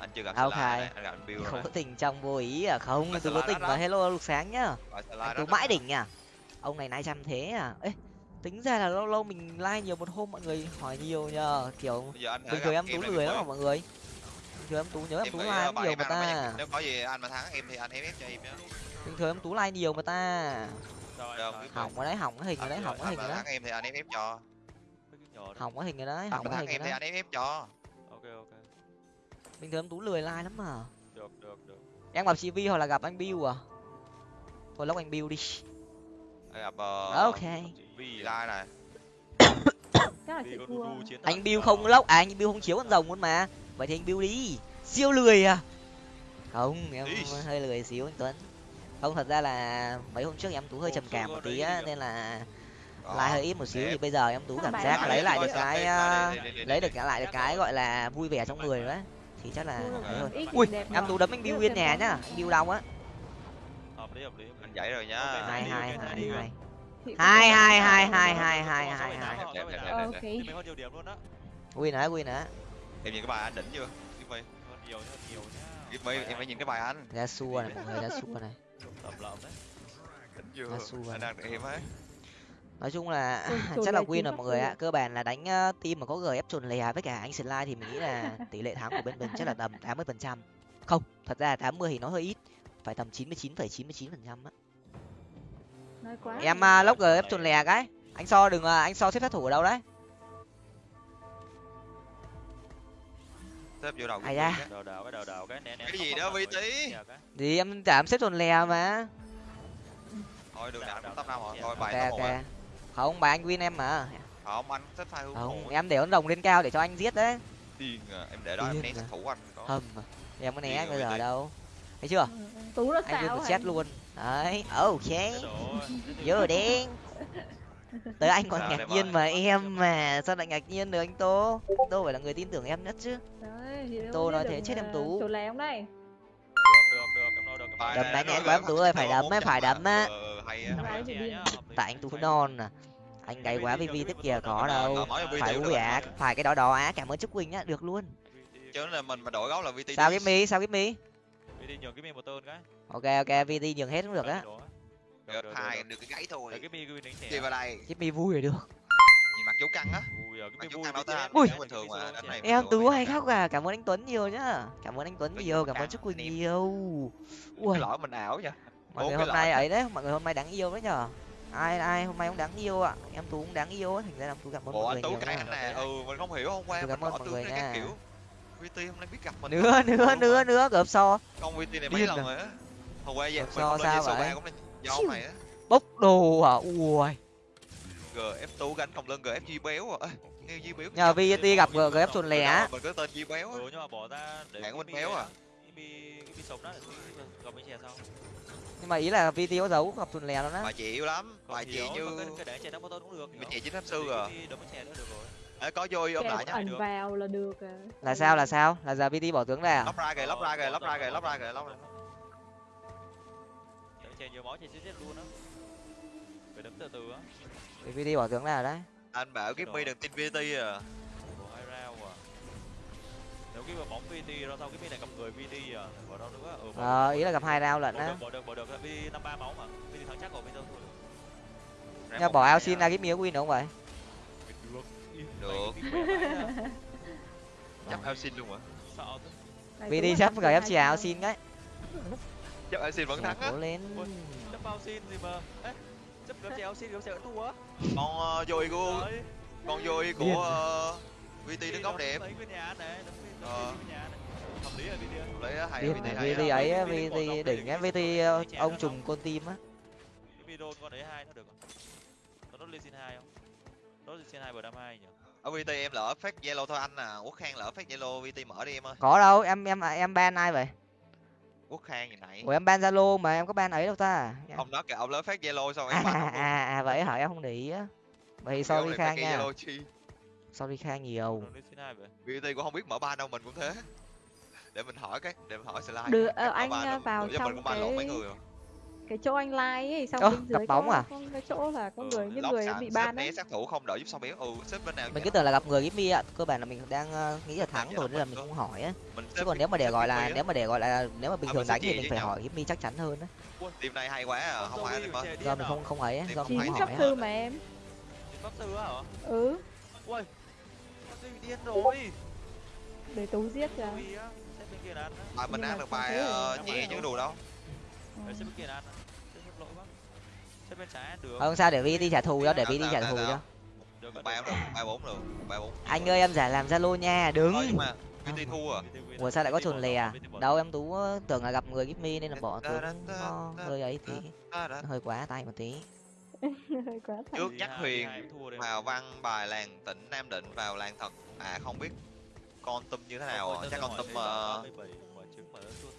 Anh chưa gặp slide này, anh gặp anh build không có tình trong vô ý à. Không tôi có tình mà hello lục sáng nhá. Đó. mãi đỉnh à. Ông này nai chăm thế à. Ê tính ra là lâu lâu mình like nhiều một hôm mọi người hỏi nhiều nhờ. Kiểu bình thường em tú lười lắm mà mọi người? Bình thường em tú nhớ em Em tú like em nhiều mà ta. Nếu có gì anh mà thắng em thì anh ép cho em nhá bình thường em tú like nhiều mà ta. Hỏng cái đấy hỏng cái hình rồi đấy hỏng cái hình rồi đấy. em thì anh ép cho. Hỏng cái hình rồi đấy hỏng cái thắng hình rồi em thì đấy anh ép cho. Ok ok. Bình thường em tú lười like lắm mà. Được được được. Em gặp chị vi hoặc là gặp anh bill à? Thôi lóc anh bill đi. Gặp ờ, ok vì slide này. Anh đó. không lóc à? Anh bill không chiếu con rồng luôn mà. Vậy thì anh bill đi. Siêu lười à? Không em Ý. hơi lười xíu anh tuấn. Không thật ra là mấy hôm trước em tú hơi trầm cảm một tí á nên là like hơi ít một xíu. thì bây giờ em tú cảm giác lấy lại được cái ờ, lấy được lại được cái gọi là vui vẻ trong người đấy thì chắc là thôi. ui em tú đấm anh bill nguyên nhà nhá. anh bill đau á. Hợp lý hợp lý. Anh dãy rồi nhá. Hai hai hai hai hai cái hai hai hai hai hai hai. Đẹp, đẹp, đẹp, Ờ, ok. mình hơn nhiều điểm luôn đó win nữa win nữa em nhìn cái bài anh đỉnh chưa? Kim My hơn nhiều hơn nhiều nhá. Em phải nhìn cái bài anh. Ra xua này mọi người ra xua này. Tầm lợm đấy. Đỉnh chưa? Anh đang em ấy. Nói chung là chắc là win rồi mọi người ạ. Cơ bản là đánh uh, team mà có gf chuồn lè với cả anh slide thì mình nghĩ là tỷ lệ thắng của bên mình chắc là tầm tám mươi phần trăm. Không thật ra tám mươi thì nó hơi ít. Phải tầm chín mươi chín phẩy chín mươi chín phần trăm á em uh, lốc gf chuồn lè cái. Anh so đừng uh, anh so xếp sát thủ ở đâu đấy? Xếp vô đầu Ai Kim da. My cái. đào đào cái đào đào cái né né Cái gì đó, Vi Tí? thì em chả em xếp chuồn lè mà. Thôi nào cũng top đào, năm rồi thôi bài ok à. Không bài anh win em mà. Không anh xếp hai hướng không em để con rồng lên cao để cho anh giết đấy. Điên à em để đó em né à. sát thủ anh có. Hầm em có né bây giờ đâu. Thấy chưa? Ừ, ừ. tú nó anh set anh? luôn đấy ok vô đen tới anh còn ngạc nhiên mà em mà sao lại ngạc nhiên được anh tô tô phải là người tin tưởng em nhất chứ Đấy, Tô nói thế chết em ờ, Tú. Chỗ lé không đây được được được em nói được em Bài nói Đấm đánh gửi quá em Tú ơi, phải đấm ấy, 400 phải đấm á. Ờ, tại anh tú non à anh gầy quá vì tiếp kìa có đâu Ờ, phải VT vui á phải cái đó đó á cảm ơn chúc quỳnh á được luôn chứ là mình mà đổi gấu là VT sao đi. cái mi sao cái mi đi đi nhường cái mi một tên cái ok ok vt nhường hết cũng được á. Được, hai được cái gáy thôi đi vào đây. Mi vui rồi được. Nhìn mặt chú căng á. Ui giờ cái mặt mi chú vui căng đâu cái ta? mi Ui. đánh bình thường mà đánh này bình em tú hay khóc à? Cảm ơn anh tuấn nhiều nhá. Cảm ơn anh tuấn nhiều cảm ơn chúc quỳnh nhiều. Ui. lõi mình ảo nha mọi người hôm nay ấy đấy mọi người hôm nay đáng yêu đấy nhở ai ai hôm nay cũng đáng yêu ạ. Em tú cũng đáng yêu á thành ra là tú cảm ơn bộ mọi người nhiều nè. Ừ mình không hiểu hôm qua cảm ơn mọi người nha. kiểu. VT hôm nay biết gặp mình nữa nữa nữa nữa gợp so. Con VT này mấy lần à. rồi á hôm qua vậy mình sao- không vậy? ba cũng là do ông này á. Bốc đồ à ui. Gf tú gánh không lên gf di béo à. Nghe di béo nhờ vt gặp gf chuồn lè á mình có tên di béo á. Ừ nhưng mà bỏ ra để Hạng cái Minh mi béo à? sống đó gặp mấy sau nhưng mà ý là vt có giấu gặp chuồn lè đó á. Bà chịu lắm bà chị như mà cái cái để một tên cũng được bà chị chính pháp sư à. đấm mấy trẻ nữa được rồi. Có vui ôm kèo lại nhá ẩn vào là được à. là sao là sao? Là giờ vt bỏ tướng ra à? Lóc ra kìa lóc ra kìa lóc ra kìa lóc ra kìa lóc ra trẻ nhiều máu trẻ chết chết luôn á. Phải đấm từ từ á. Thì vt bỏ tướng rồi đấy. Anh bảo kiếp mi đừng tin vt à. Ủa, hai round à. Nếu cái mà bóng VT ra sau cái mi này cầm người VT à? Bỏ đâu nữa. Ừ, bỏ ờ ý là gặp hai round lận á. bỏ được bỏ được. VT năm ba máu mà. VT thắng chắc rồi bây giờ thôi nhưng bỏ ao xin ra cái miếng win đúng không vậy? Được. chấp ao xin luôn hả? Sợ. Vt sắp hai xì ao xin cái chấp ao xin vẫn thắng á lên chấp bao xin gì mà Ê, chấp gấp chéo xin gấp chéo thua á con uh, vui của Đấy. con vui Điên. của uh, vt đứng góc đẹp Đấy, Ờ. Hợp lý rồi VT. lấy á, hay vt hay vt ấy VT đỉnh á VT dòng ông trùm con tim á Cái video con đấy hai nó được không? Nó lên xin hai không? Nốt lên xin hai bờ đam hai nhỉ? ở vt em lỡ phát zalo thôi anh à quốc khang lỡ phát zalo vt mở đi em ơi có đâu em em em ban ai vậy quốc khang gì nãy? Ủa em ban zalo mà em có ban ấy đâu ta? Ông nói kìa ông lỡ phát zalo xong à em à, luôn. à, à vậy hả? Em không để ý á. Vậy Cái sorry phát khang cái nha. Sorry khang nhiều. Vt cũng không biết mở ban đâu mình cũng thế. Để mình hỏi cái để mình hỏi slide Được, ờ, anh, ờ, vào trong lộn mấy cái- người cái chỗ anh like ấy xong Ơ, bên gặp dưới bóng có, à? có cái chỗ là có Ừ, người những người bị ban né ấy sát thủ không đợi giúp sao béo? Ừ xếp bên nào mình cứ tưởng là gặp người Gipmy ạ cơ bản là mình đang ờ, nghĩ là thắng rồi nên là mình không hỏi á. Chứ còn nếu mà để gọi là nếu mà để gọi là nếu mà bình À, thường đánh thì mình phải hỏi Gipmy chắc chắn hơn á. Team này hay quá à. Không ai do mình không không ấy do không mình không hỏi pháp á. sư mà em. Pháp sư á hả? ừ. Ui. Sư bị điên rồi. để tú giết á. bài mình ăn được bài ờ, nhẹ chứ đủ đâu. Đấy, bên kia ăn lỗi quá. Xếp bên trái được. không sao để VT trả thù cho để Sao, VT sao, trả sao, thù cho. Được, một được. bài bốn được bài bốn anh ơi em giả làm zalo nha đứng. Mà vt thua à? Ủa sao lại có chuồn lè à? Đâu em tú ờ, tưởng là gặp người Gipmy nên là bỏ tướng. Nó hơi ấy tí. Hơi quá tay một tí. Hơi quá thành trước nhắc huyền vào văn bài làng tỉnh nam định vào làng thật. À không biết con tum như thế nào à? chắc con hỏi tum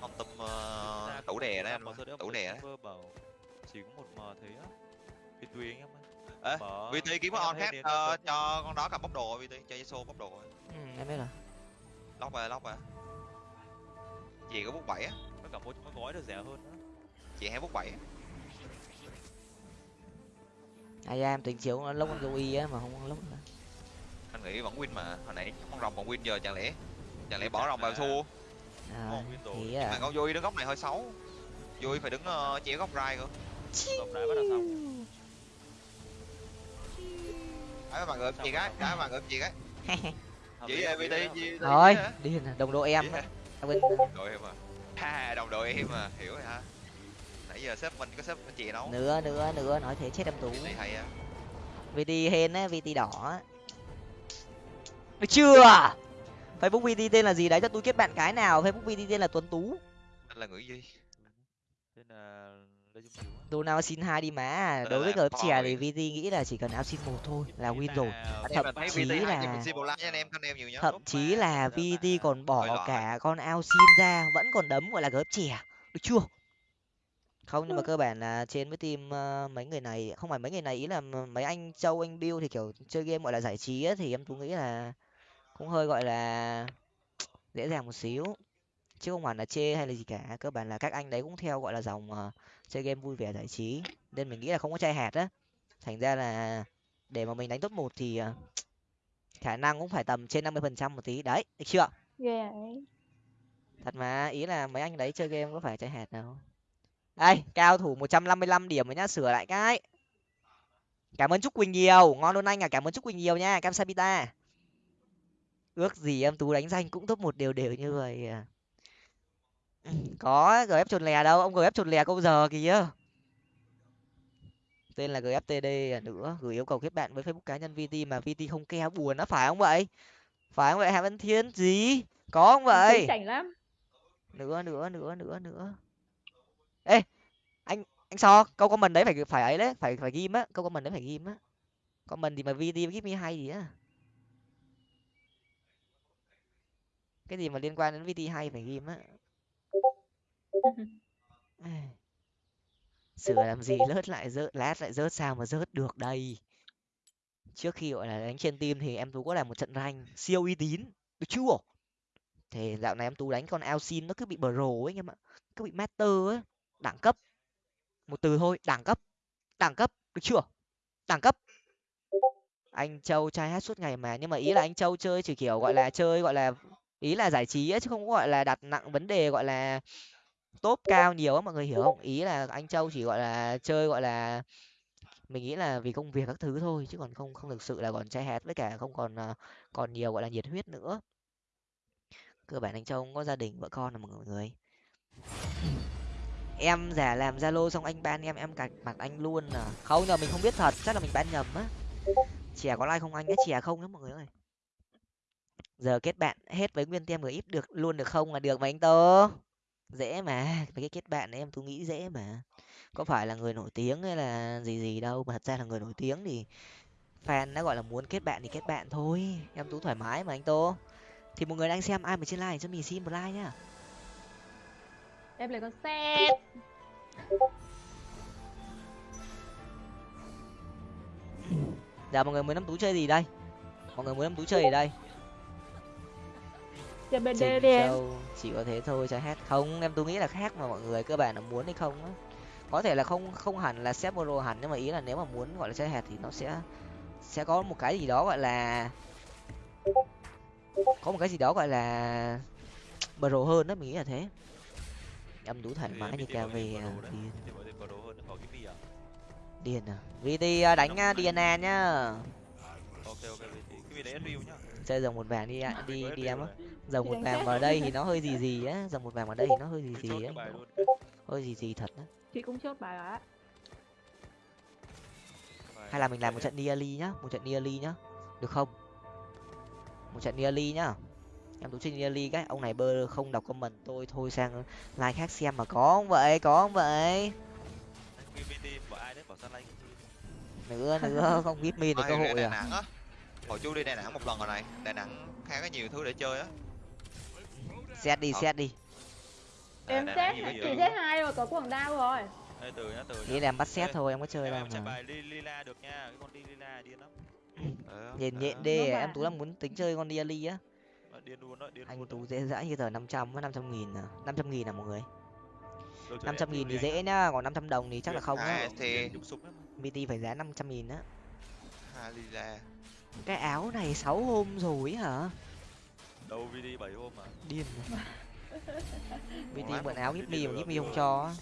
thấy 37 quả trứng mà nó thua tí thì chắc con tum ra ờ, tủ đè đấy anh tủ đè đấy chỉ có một mờ thế á tùy anh em ơi. VT kiếm điện ờ, thoại cho con đó cầm bốc đồ VT cho Yasuo bốc đồ ừ, em biết rồi. Lóc rồi lóc rồi. Chị có bút bảy á. Với cả mua cái gói được rẻ hơn nữa chị hay bút bảy á. Ai em tính chiếu nó lốc con y á mà không lốc nữa. Anh nghĩ vẫn win mà hồi nãy con rồng còn win giờ chẳng lẽ chẳng lẽ bỏ rồng vào thua à, thì mà à con vui đứng góc này hơi xấu. Vui phải đứng uh, chéo góc rai cơ. Tổng đài bắt đầu xong. Cái bạn gợp chị cái? cái bạn gợp chị cái? Chỉ lý, hợp lý, VT hợp lý. gì thôi đi nè, đồng đội em hả? quên. Đội em à. Ha đồng đội em à. Hiểu rồi ha nãy giờ sếp mình có sếp chị đâu nữa nữa nữa nói thế chết em tú. Á. Vt hên á vt đỏ á. Được chưa facebook vt tên là gì đấy? Cho tôi kết bạn cái nào. Facebook vt tên là tuấn tú. Là người gì? Tên là á. Donao xin hai đi má. Ờ, đối với gớp rồi. thì vt nghĩ là chỉ cần áo xin một thôi là win rồi. nào thậm thấy chí là- cho mình xin like nha anh em con em nhiều nhá. thậm chí là vt còn bỏ cả con ao xin ra vẫn còn đấm gọi là gớp chè. Được chưa? Không nhưng mà cơ bản là trên với team ờ, mấy người này không phải mấy người này ý là mấy anh châu anh bill thì kiểu chơi game gọi là giải trí á, thì em tú nghĩ là cũng hơi gọi là dễ dàng một xíu. Chứ không hẳn là chê hay là gì cả cơ bản là các anh đấy cũng theo gọi là dòng ờ, chơi game vui vẻ giải trí. Nên mình nghĩ là không có chai hạt á. Thành ra là để mà mình đánh top một thì ờ, khả năng cũng phải tầm trên năm mươi phần trăm một tí. Đấy được chưa? Thật mà ý là mấy anh đấy chơi game có phải chai hạt đâu đây cao thủ một trăm năm mươi lăm điểm rồi nhá sửa lại cái. Cảm ơn trúc quỳnh nhiều. Ngon luôn anh à cảm ơn trúc quỳnh nhiều nha cam sabita ước gì em tú đánh danh cũng top một đều đều như vậy à. Ừ, có gf chồn lè đâu ông gf chồn lè câu giờ kìa. Tên là gftd à, nữa gửi yêu cầu kết bạn với facebook cá nhân vt mà vt không ke buồn nó phải không vậy? Phải không vậy hà văn thiên? Gì? Có không vậy? chảnh lắm. Nữa nữa nữa nữa nữa. Ê anh anh so câu comment đấy phải phải ấy đấy phải phải ghim á câu comment đấy phải ghim á. Comment thì mà vt give me hay gì á cái gì mà liên quan đến vt hay phải ghim á. Sửa làm gì lướt lại rớt lát lại rớt sao mà rớt được đây? Trước khi gọi là đánh trên team thì em tú có làm một trận rank siêu uy tín được chưa? Thì dạo này em tú đánh con Alcin nó cứ bị bro ấy anh em ạ cứ bị master ấy đẳng cấp. Một từ thôi đẳng cấp đẳng cấp được chưa? Đẳng cấp. Anh châu trai hát suốt ngày mà nhưng mà ý là anh châu chơi chỉ kiểu gọi là chơi gọi là ý là giải trí ấy, chứ không gọi là đặt nặng vấn đề gọi là top cao nhiều á mọi người hiểu không? Ý là anh châu chỉ gọi là chơi gọi là mình nghĩ là vì công việc các thứ thôi chứ còn không không thực sự là còn trai hét với cả không còn ờ, còn nhiều gọi là nhiệt huyết nữa. Cơ bản anh châu cũng có gia đình vợ con là mọi người. Em giả làm zalo xong anh ban em em cạch mặt anh luôn à. Không nhờ mình không biết thật chắc là mình ban nhầm á. Chè có like không anh á chè không đó mọi người ơi giờ kết bạn hết với nguyên tem người ít được luôn được không là được mà anh tơ dễ mà mấy cái kết bạn này em tôi nghĩ dễ mà. Có phải là người nổi tiếng hay là gì gì đâu mà thật ra là người nổi tiếng thì fan đã gọi là muốn kết bạn thì kết bạn thôi. Em tú thoải mái mà anh tô thì một người đang xem ai mà trên like cho mình xin một like nhá. Em lấy con xe dạ mọi người muốn năm tú chơi gì đây? Mọi người muốn năm tú chơi gì đây chơi bd Trình đi em. chỉ có thế thôi cho hát. Không em tôi nghĩ là khác mà mọi người cơ bản là muốn hay không á. Có thể là không không hẳn là xếp pro hẳn nhưng mà ý là nếu mà muốn gọi là chơi hạt thì nó sẽ sẽ có một cái gì đó gọi là có một cái gì đó gọi là pro hơn đó mình nghĩ là thế. Em đủ thoải mái như đấy. điên gì à điên à? Vt à, đánh à, dna nhá. Ok ok VT cái đấy review nhá chơi dòng một vàng đi ạ, đi đi em á dòng một vàng vào đây thì nó hơi gì gì á dòng một vàng vào đây thì nó hơi gì gì á. hơi gì gì thật á. Chị cũng chốt bài á. Bài hay là mình làm một trận nearly nhá một trận nearly nhá. Được không? Một trận nearly nhá. Em tú chơi nearly cái ông này bơ không đọc comment tôi thôi sang like khác xem mà có không vậy có không vậy? Nữa nữa không biết min được cơ hội à? á hồi chú đi đà nẵng một lần rồi này. Đà nẵng khá có nhiều thứ để chơi á. Xét đi Ờ. xét đi. Em Đà xét chơi. xét hai rồi có quảng đao rồi. Ê, từ nhá từ nghĩ nhá là em bắt xét thôi em có chơi em đâu em mà. bài li, lila được nha cái con đi lila điên lắm. Ờ, nhìn ờ. nhện đê à, em tú đang muốn tính chơi con diali á. Điên luôn đó điên anh tú dễ dãi như tờ năm trăm với năm trăm nghìn à. Năm trăm nghìn à mọi người? Năm em trăm nghìn thì dễ nhá còn năm trăm đồng thì chắc là không À, á thì- súng lắm bt phải giá năm trăm nghìn á. Halila. Cái áo này sáu hôm rồi hả? Đầu vd bảy hôm mà. Điên rồi. bt Quá mượn mà áo đi me mà give me không cho á.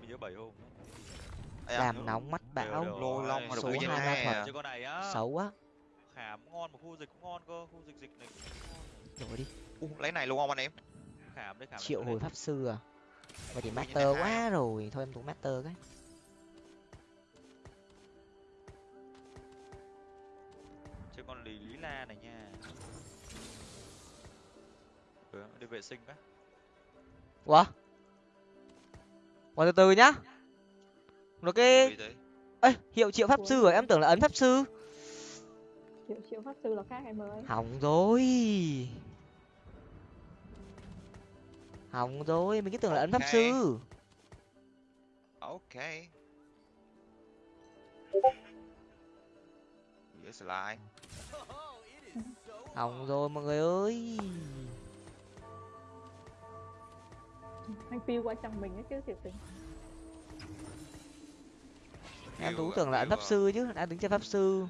mình nhớ hôm làm nóng mắt bão lô long mà Số hai hai ma à. này á. Xấu á. Khảm ngon mà khu dịch cũng ngon cơ khu dịch dịch này cũng ngon đổi đi. U, lấy này luôn không anh em? Khảm đấy khảm triệu hồi pháp sư à. Vậy thì master quá rồi. Thôi em tú master cái la này nha. Ừ, đi vệ sinh cái ủa? Ủa từ từ nhá. Rồi cái ê hiệu triệu pháp sư rồi em tưởng là ấn pháp sư. Triệu triệu pháp sư là khác em ơi. Hỏng rồi. Hỏng rồi mình cứ tưởng là ấn pháp sư. Ok. Dễ slide hỏng rồi mọi người ơi. Anh phiêu qua chồng mình ấy chứ thiệt tình. Em tú tưởng là pháp sư chứ đang tính chơi pháp sư.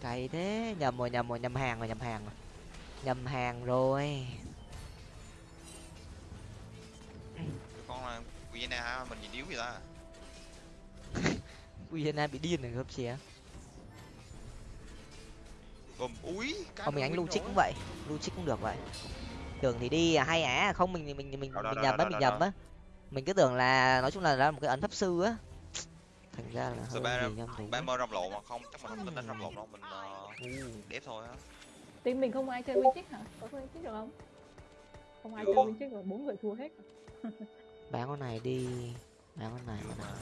Cày thế nhầm rồi nhầm rồi nhầm hàng rồi nhầm hàng rồi. Nhầm hàng rồi. Con là Vienna mình nhìn yếu vậy ta Uyena bị điên rồi gấp chè Gồm úi không mình ánh Cameron lưu trích rồi. cũng vậy. Lưu trích cũng được vậy. Tưởng thì đi à, hay á không mình mình mình mình, Đó, mình đó, nhầm á mình nhầm á. Mình cứ tưởng là nói chung là là một cái ấn pháp sư á. Thành ra là hơi ba gì nhầm ba mơ rầm lộ mà không? Chắc mình không tính đánh rầm lộ đâu mình uh, đép thôi á. Team mình không ai chơi win hả? Có win được không? Không ai chơi win rồi bốn người thua hết bán con này đi. Bán con này con này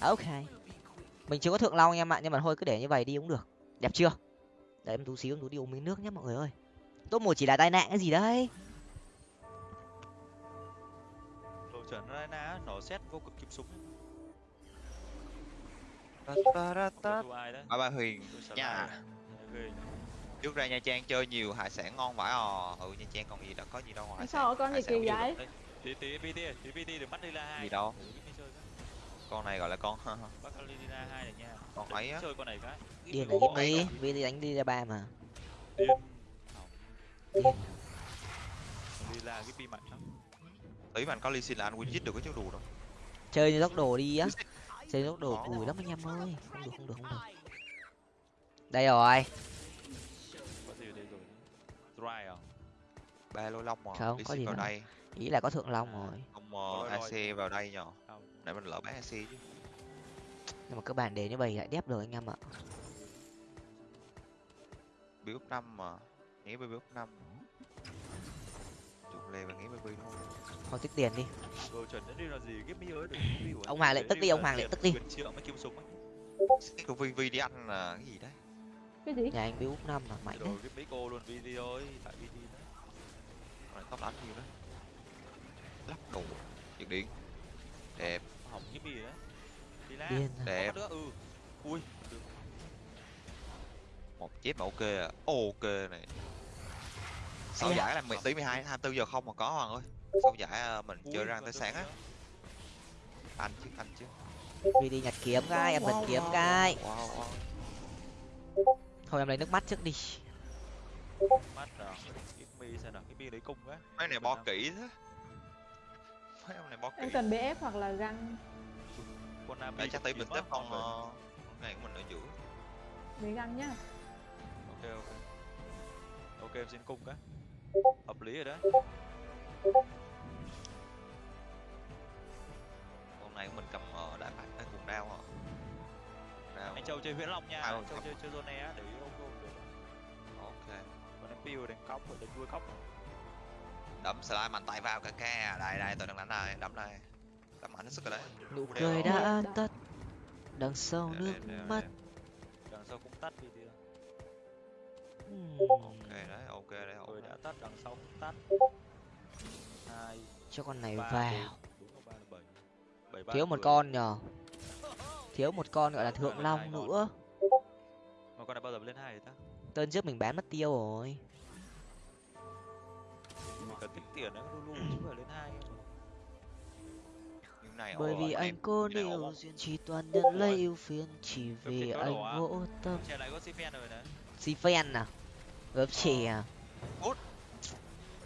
ok. Mình chưa có thượng long nha em ạ nhưng mà thôi cứ để như vậy đi cũng được. Đẹp chưa? Để em tú xíu em tú đi uống miếng nước nhé mọi người ơi. Top một chỉ là tai nạn cái gì đấy? Đồ chuẩn nó xét vô cực kim súng. Ba ba huyền. Nha. nhỉ. trước ra nha trang chơi nhiều hải sản ngon vãi ò ừ nha trang còn gì đâu có gì đâu ngoài sao con gì kỳ vậy? tí tí bt tí bt đừng bắt đi la hai. Gì đâu. Con này gọi là con này nha. Con ấy á. Chơi con này cái. Điên là giúp đi vì đi đánh đi ra ba mà. Điên điên đi la cái pi mạnh lắm. Anh có ly xin là anh win giết được cái chú đù đâu. Chơi như tốc đồ đi á. Chơi tốc đồ cùi lắm anh em ơi. Không được không được không được. Đây rồi. Có gì ở đây rồi? Dry à? Ba lô long mà. Không, có gì vào đây. Ý là có thượng long rồi. Không lôi ac vào đây nhờ để mình lỡ bán ac chứ. Nhưng mà các bạn để như vậy lại đép rồi anh em ạ. Bị úp năm mà. Nghĩ bị úp năm. Chụp lề và nghĩ bị thôi. Thôi tích tiền đi. Đồ chuẩn đến đi là gì? Có mi của Ông. Hoàng lại tức đi, ông Hoàng lại tức đi. triệu mới kim súng ấy cái của vi vi đi ăn là cái gì đấy? Cái gì? Nhà anh bị úp năm là mạnh rồi đấy. cái mấy cô luôn video ấy tại đó rồi tóc đánh nhiều đấy. Lắp đủ nhiệt điện đẹp. Hỏng cái mi đấy đi à. đẹp. ừ. Ui được. một chép mà ok à. Ok này. Sau giải là mười tí mười hai hai tư giờ không mà có hoàng ơi? Sau giải à, mình chơi Ui, còn tới sáng á? anh chứ anh chứ. Vì đi nhặt kiếm cái em cần kiếm cái. wow, wow. thôi em lấy nước mắt trước đi. Mắt rồi. Cái mi xem nào? Cái mi lấy cung á. Mấy này bo kỹ thế ông này bo em kỹ cần bf hoặc là găng. Để mi chắc kiếm mình tiếp con rồi. ờ, con này của mình ở giữa. Với găng nhá. Ok ok. Ok em xin cung cái. Hợp lý rồi đấy con này của mình cầm ờ, đại bạch cái cùng đao à đao anh châu chơi huyễn long nha. À, anh châu chơi chơi zone á để ý ok ok ok. Còn em piu đánh cóc rồi đánh đuôi cóc đấm slide mạnh tay vào cả ca đây đây tôi đang đánh đây đấm đây. Đấm mạnh hết sức rồi đấy. Nụ cười đã tắt. Đằng sau nước mắt. Đằng sau cũng tắt đi đi. Ok đấy ok đấy ok tôi đã tắt đằng sau cũng tắt. Hai cho con này vào. thiếu một con nhờ. Thiếu một con gọi là thượng long nữa. Mà con này bao giờ lên hai rồi ta? Tên trước mình bán mất tiêu rồi cần tích tiền đấy lu lu chứ phải lên hai nhưng này bởi vì anh cô điều duyên chỉ toàn nhận lấy yêu phiền chỉ vì anh vô tâm. Trẻ lại có Sifen rồi nè si phen à? Gớp chè à?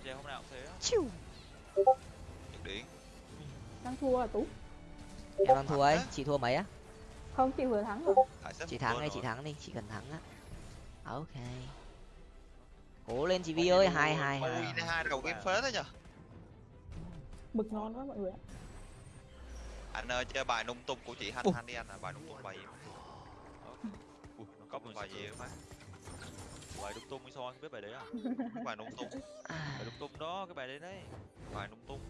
Trẻ hôm nào cũng thế. Chiu. Điển đang thua à tú? Em đang thua ấy. Chị thua mấy á? Không chị vừa thắng rồi. Chị thắng đi chị thắng đi. Chị cần thắng á. Ok cố lên chị vi ơi hai hai hai hai. đầu game phế thế nhở? Mực ngon quá mọi người ạ. Anh ơi chơi bài nung tung của chị Thanh Thanh đi anh à bài nung tung bài gì nó cóc mình bài gì má Bài đung tung sao anh biết bài đấy à? bài nung tung. Bài đung tung đó, cái bài đấy đấy. bài nung tung.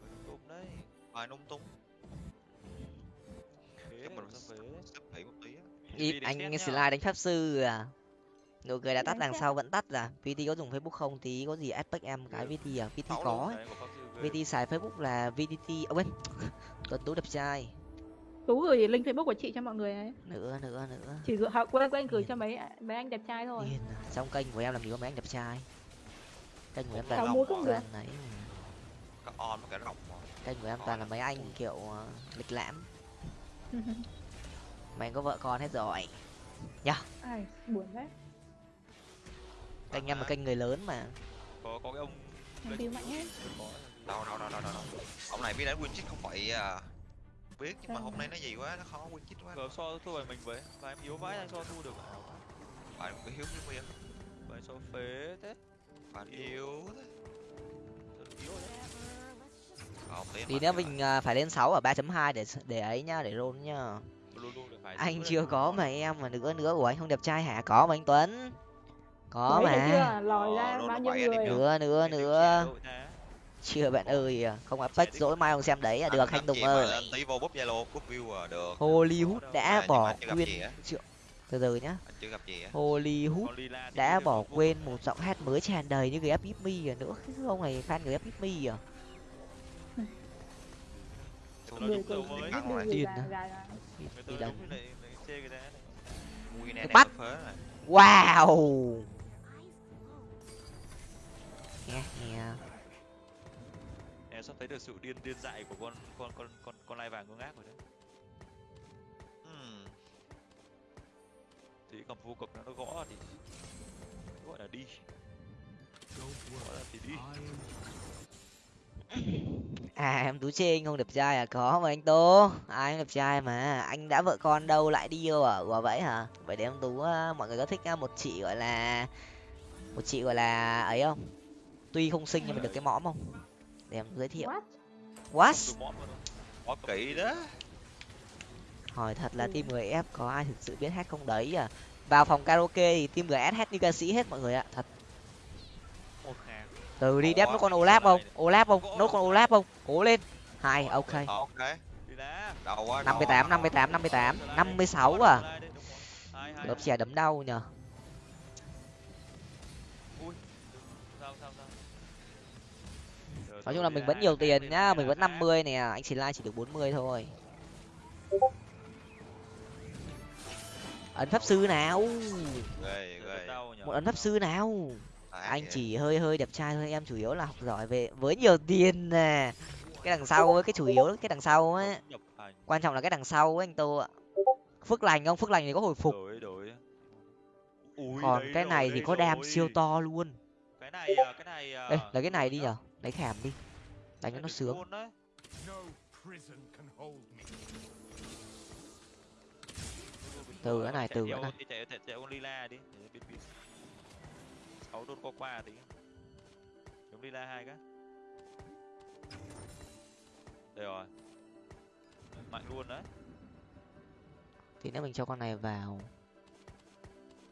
Bài đung tung đấy. bài nung tung. Thế, mình sắp một tí anh slide đánh pháp sư à nụ cười đã tắt đằng sau vẫn tắt à vt có dùng facebook không? Tí có gì aspect em cái vt à? Vt Có ấy. Vt xài facebook là vtt à quên. Tuấn tú đẹp trai. Tú gửi link facebook của chị cho mọi người ấy nữa nữa nữa. Chỉ gửi học quên quên gửi cho mấy mấy anh đẹp trai thôi. Điên à. trong kênh của em làm gì có mấy anh đẹp trai. Kênh của em toàn được. toàn ấy có on với cả rộng mà. Kênh của em toàn là mấy anh kiểu ờ, lịch lãm. Mày có vợ con hết rồi. Ai buồn đấy kênh em là kênh người lớn mà. Có có cái ông Phi mạnh hết đâu đâu đâu đâu đâu ông này biết đánh win không phải à biết nhưng mà hôm nay nó gì quá nó khó win chip quá. Cờ so thua bài mình với và em yếu vãi anh so thu được. Bài cái hiếu hiếu miên bài so phế thế. Bài yếu. thế. Tí nữa mình à, phải lên 6 ở 3.2 để để ấy nhá để roll nhá. Phải anh chưa có mà em mà nữa nữa của anh không đẹp trai hả? Có mà anh tuấn có Đấy, mà. chưa? Lòi Ờ, ra luôn bao nhiêu người? Nữa nữa nữa chưa? bạn ơi à, không apex dỗi mai không xem đấy à, được anh tùng ơi. tí vô búp zalo búp view à được. Hollywood đã À, bỏ quên triệu từ từ nhá. Anh chưa gặp gì á? Hollywood đã bỏ quên một giọng hát mới tràn đầy như người ép Me à nữa. Cái ông này fan người ép à. Tôi người rồi. Đường rồi. người Điên già à. già nghe Em sắp thấy được sự điên điên dại của con con con con con lai vàng ngơ ngác rồi đấy. Ừm, Thì cầm vô cực nó nó gõ thì gọi là đi. Gõ là thì đi. à em tú chê anh không đẹp trai à? Có mà anh tô. Ai cũng đẹp trai mà? Anh đã vợ con đâu lại đi yêu à quả vậy hả? Vậy để em tú á, mọi người có thích á, một chị gọi là một chị gọi là ấy không tuy không xinh nhưng mà được cái mõm không? Để em giới thiệu. What? Quá kỹ đó. Hỏi thật là team người F có ai thực sự biết hát không đấy à? Vào phòng karaoke thì team GS hát như ca sĩ hết mọi người ạ thật. Từ đi đép nó con sợ không. Olaf không? Nốt con. Olaf không? Cố lên. Hai ok. Ờ, ok. Đi đá. đầu quá năm mươi tám năm mươi tám năm mươi tám. Năm mươi sáu à? Lớp trẻ đấm đau nhờ nói chung là mình vẫn nhiều tiền nhá mình vẫn năm mươi nè anh chỉ like chỉ được bốn mươi thôi. Ấn pháp sư nào? Một ấn pháp sư nào? À, anh chỉ hơi hơi đẹp trai thôi em chủ yếu là học giỏi về với nhiều tiền nè. Cái đằng sau ấy, cái chủ yếu cái đằng sau ấy. Quan trọng là cái đằng sau ấy anh tô ạ. Phước lành không? Phước lành thì có hồi phục. Còn cái này thì có đam siêu to luôn. Cái này à, cái này à, ê lấy cái này đi nhở lấy khảm đi. Đánh cho nó sướng. Từ cái này, từ cái này. chạy lila đi. Để biết biết. Sáu đốt qua qua tí. Giống lila hai cái. Đây rồi. Mạnh luôn đấy. Thì nếu mình cho con này vào.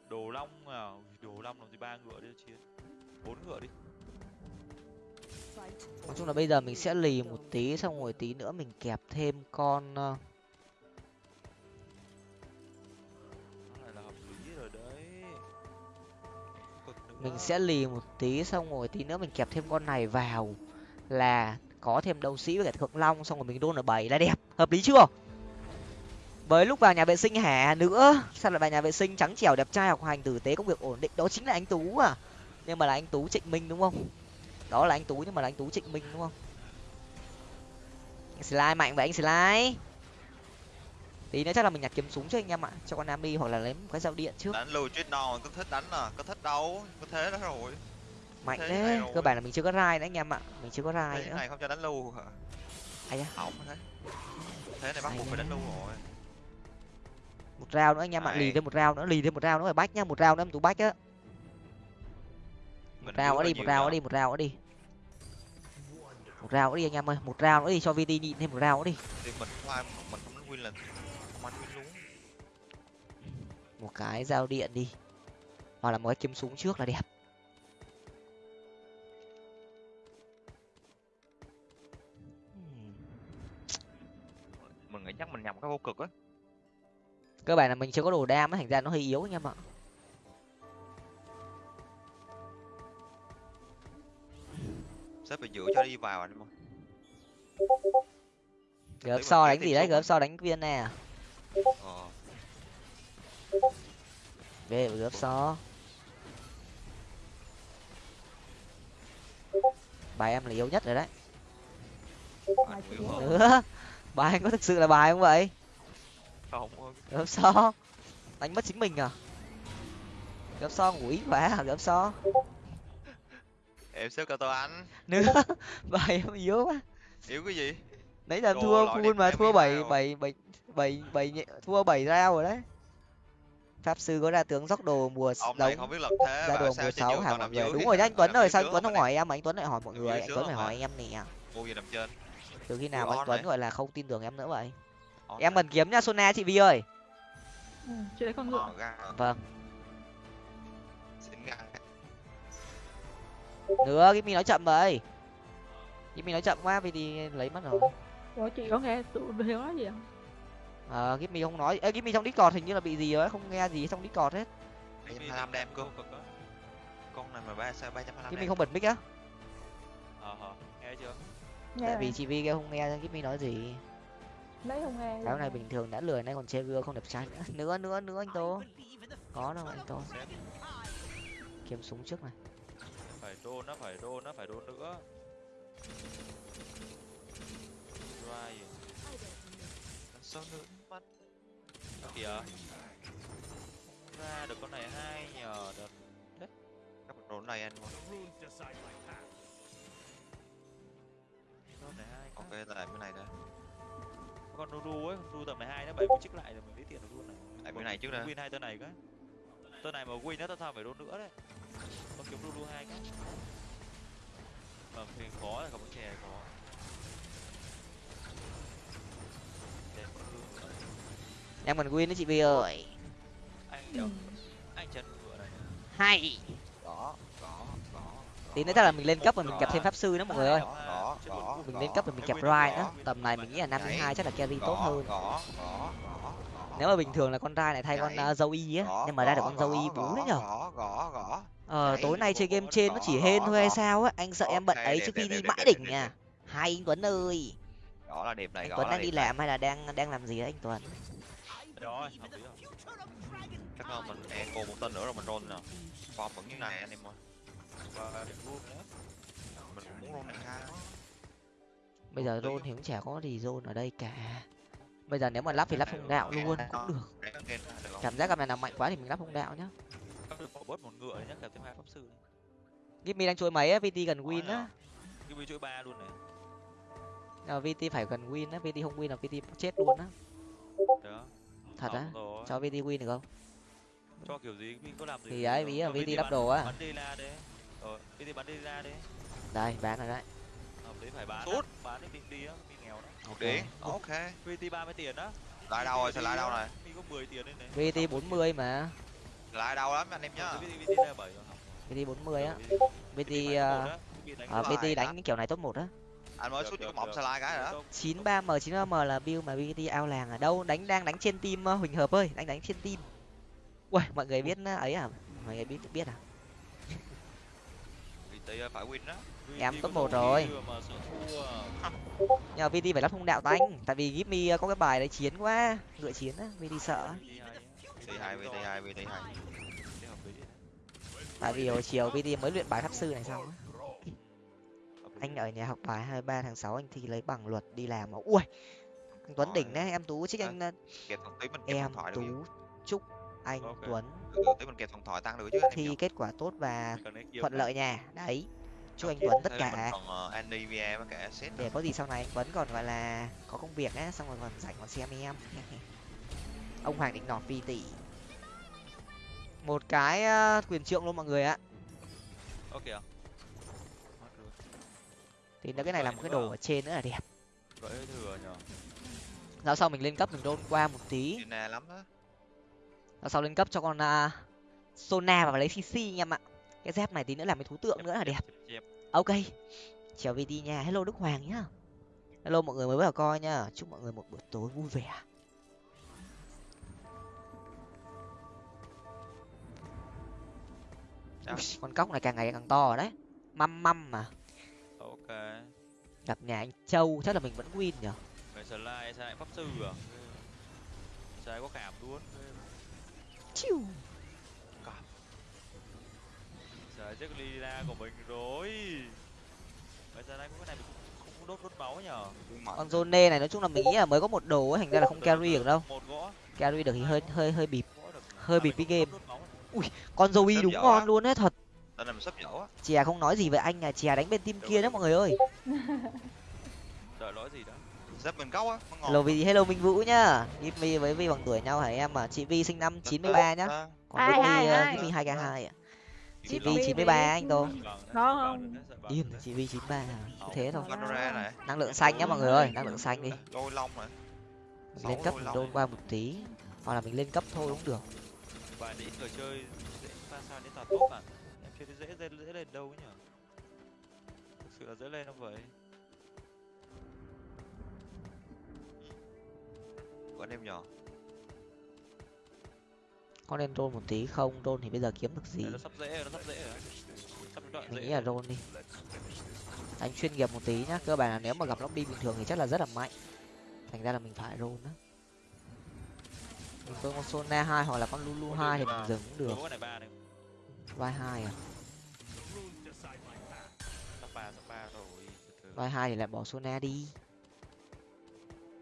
Đồ long à đồ long làm gì ba ngựa đi chiến bốn ngựa đi nói chung là bây giờ mình sẽ lì một tí xong rồi tí nữa mình kẹp thêm con ờ, mình sẽ lì một tí xong rồi tí nữa mình kẹp thêm con này vào là có thêm đấu sĩ với cả thượng long xong rồi mình đôn ở bảy là đẹp. Hợp lý chưa? Với lúc vào nhà vệ sinh hả nữa sao lại vào nhà vệ sinh trắng trẻo đẹp trai học hành tử tế công việc ổn định? Đó chính là anh tú à. Nhưng mà là anh tú trịnh minh đúng không đó là anh tú nhưng mà là anh tú trịnh minh đúng không? Anh slide mạnh vậy anh slide tí nữa chắc là mình nhặt kiếm súng cho anh em ạ cho con nam đi hoặc là lấy một cái dao điện trước. Đánh lưu chết non có thích đánh à có thích đâu có thế đó rồi. Mạnh thế đấy rồi. cơ bản là mình chưa có rai nữa anh em ạ mình chưa có rai nữa. này không cho đánh lưu hả? Ai da hỏng thế thế này bắt buộc phải đánh lưu rồi. Một rau nữa anh em ạ lì thêm một rau nữa lì thêm một rau nữa phải bách nhá một rau nữa em tú bách á. Một rau đi một rau đi một rau đi một rau nữa đi anh em ơi một rau nữa đi cho vt nhịn thêm một rau nữa đi. Thì mình không ai mình không đánh win là không ăn win luôn. Một cái dao điện đi. Hoặc là một cái kiếm súng trước là đẹp. Mình nghĩ chắc mình nhầm cái vô cực á. Cơ bản là mình chưa có đồ đam á thành ra nó hơi yếu anh em ạ sếp phải giữ cho đi vào anh ơi gớp so đánh gì đấy? gớp so đánh viên nè ờ. Về gớp so. Bài em là yếu nhất rồi đấy. Nữa bài anh có thực sự là bài không vậy? Không gớp so. Đánh mất chính mình à? Gớp so ngủ ý quá à? Gớp so em xếp cao to anh. Nữa bài em yếu quá. Yếu cái gì? Nãy Đồ thua full mà thua bảy rồi. bảy bảy bảy bảy nhẹ- thua bảy rao rồi đấy. Pháp sư có ra tướng dốc đồ mùa ông này không biết lập thế ra và đồ sao mùa sáu hả còn mọi người? dưới đúng rồi nhá anh tuấn ơi dưới sao anh tuấn không hỏi em mà anh tuấn lại hỏi mọi người? anh tuấn phải hỏi em nè. Mua gì nằm trên? Từ khi nào anh tuấn đấy. gọi là không tin tưởng em nữa vậy? Em cần kiếm nha sona chị vi ơi. Ừ, chị lấy con ngựa. Vâng nữa Kimi nói chậm vậy. Kimi nói chậm quá vì thì lấy mất rồi. Ủa chị có nghe tụi hiếu nói gì không? Ờ Kimi không nói. Ê Kimi trong discord hình như là bị gì rồi không nghe gì trong discord hết. Em 25 đem cơ. con này mà ba sao ba trăm hai Kimi không bật mic á. Ờ hờ nghe chưa? Nghe tại vì này. chị vi kia không nghe Kimi nói gì. Lấy không nghe cái này bình thường đã lười nay còn chơi gưa không đẹp trai nữa. Nữa nữa nữa anh tô. Có đâu anh tô. Kiếm súng trước này đôn nó phải đôn nó phải đôn nữa. Right. sao nữa mắt. Đó kìa. Ra được con này hai nhờ được các bạn đồ này my path. con này hai ok lại cái này đây con Nuru ấy Nuru tầm này hai nó bảy mươi chiếc lại rồi mình lấy tiền được luôn này. Lại cái này trước đây win hai tên này cái tên này mà win á tao sao phải đôn nữa đấy. Con kiếm Nuru hai cái. Mà thì khó là không có. Chè khó em cần win đấy chị vi ơi. Anh Ừ. đéo anh chân ngựa này. Hay. Có có có tí nữa chắc là mình lên cấp và mình kẹp thêm pháp sư nữa mọi người ơi. Mình lên cấp và mình rai có. nữa tầm này mình nghĩ là năm mươi hai chắc là carry tốt hơn. có có có nếu mà bình thường là con rai này thay con uh, dâu y á nhưng mà ra được con dâu y bú đấy nhở? ờ tối nay chơi game trên nó chỉ hên thôi hay sao á? Anh sợ em bận ấy trước khi đi mãi đỉnh nha. hai anh tuấn ơi! Đó là đẹp này anh tuấn là đang đi làm hay là đang đang làm gì đấy anh tuấn? Rồi chắc không mình echo một tên nữa rồi mình roll nè. Form vẫn như này anh em ơi. Mình muốn roll này bây giờ rôn thì cũng chả có gì rôn ở đây cả bây giờ nếu mà lắp thì lắp phong đạo luôn cũng được. cảm giác gặp này nào mạnh quá thì mình lắp phong đạo nhá. Bớt một ngựa nhé kèm thêm hai pháp sư. Gimmy đang chuối mấy á vt gần win á. Bị chuỗi ba luôn này. Ờ, vt phải gần win á vt không win là vt chết luôn á. Đó thật á? cho vt win được không? Cho kiểu gì mình có làm gì thì đấy ví là Ờ, vt lắp đồ á. bắn đi ra đấy ờ vt bắn đi ra đấy đây bán rồi đấy. Hợp lý phải bán Sút. bán đi định đi á nghèo đó ok ok. Vt ba mươi tiền á. Lại đâu rồi? Sẽ lại đâu này mình có 10 tiền đây này. Vt 40 mà. Lại đâu lắm anh em nhá. Vt vt ra bảy rồi. Vt 40 á. Ờ, vt VT ờ, ờ, vt đó. đánh cái kiểu này top một á. Anh mới sút được, cái mỏng slide cái rồi đó. 93 m 93 m là build mà vt ao làng ở đâu? Đánh đang đánh trên team ờ, huỳnh hợp ơi. Đánh đánh trên team. Ui mọi người biết ờ, ấy à? Mọi người biết biết à thì phải win đó. Em top một rồi. nhờ vt phải lắp thông đạo tanh tại vì gimme có cái bài đấy chiến quá ngựa chiến á vt sợ. Hai vt hai vt hai. Tại vì hồi chiều vt mới luyện bài pháp sư này xong anh ở nhà học bài 23 tháng 6 anh thi lấy bằng luật đi làm mà. Ui anh tuấn đỉnh đấy em tú trích À, anh em tú chúc anh Ok. tuấn. Tí mình kẹp điện thoại tăng được chứ thi nhỉ? kết quả tốt và thuận lợi nha. Đấy chúc anh tuấn tất cả set để có gì sau này anh tuấn còn gọi là có công việc á xong rồi còn rảnh còn xem em. Ông hoàng định nọt vi tỷ một cái ờ, quyền trượng luôn mọi người ạ. Ok thì nó cái này là một cái đồ ở trên nữa là đẹp. Vậy thừa nhở Giao sau mình lên cấp mình đôn qua một tí. Lắm đó Sau lên cấp cho con uh, Sona và lấy CC anh em ạ. Cái dép này tí nữa làm cái thú tượng nữa là đẹp. Ok Chào VT nha Hello Đức Hoàng nhá. Hello mọi người mới vào coi nhá. Chúc mọi người một buổi tối vui vẻ? Ui, con cóc này càng ngày càng to rồi đấy. Măm măm mà. Ok. Gặp nhà anh châu chắc là mình vẫn win nhở? Người slide sai pháp sư à? Sai có cảm luôn chiu sai chết lila của mình rồi. Người slide có cái này mình không, không đốt đốt máu nhở? Con zone này nói chung là mình nghĩ là mới có một đồ ấy thành ra là không carry được, đâu. Một gõ carry được thì hơi hơi hơi bịp. Hơi bịp cái game. này. con Zoe đúng ngon luôn đấy thật. Mình sắp á. Chè không nói gì với anh à chè đánh bên team kia đó mọi người ơi. Đợi lỗi gì đó Sếp mình gốc á hello vi hello minh vũ nhá. Gimme với vi bằng tuổi nhau hả em à chị vi sinh năm chín mươi ba nhá. còn hai k hai ạ. Chị vi chín mươi ba anh tô Có không? đấy. chị vi chín ba cứ thế thôi. năng lượng xanh nhá mọi người ơi năng lượng xanh đi. Đôi lông này lên cấp đôi qua một tí. Hoặc là mình lên cấp thôi cũng được. Và ít người chơi dễ pha sao đến tạt top à em chơi thấy dễ dễ dễ lên đâu ấy nhở? Thực sự là dễ lên không vậy của anh em nhỏ. Có nên đôn một tí không đôn thì bây giờ kiếm được gì? Nó sắp dễ rồi nó sắp dễ rồi sắp đoạn mình dễ. nghĩ là đôn đi. Đánh chuyên nghiệp một tí nhá cơ bản là nếu mà gặp lobby bình thường thì chắc là rất là mạnh. Thành ra là mình phải roll đó mình có con sona hai hoặc là con lulu hai thì mình dừng cũng được. Vai hai à? Vai hai thì lại bỏ sona đi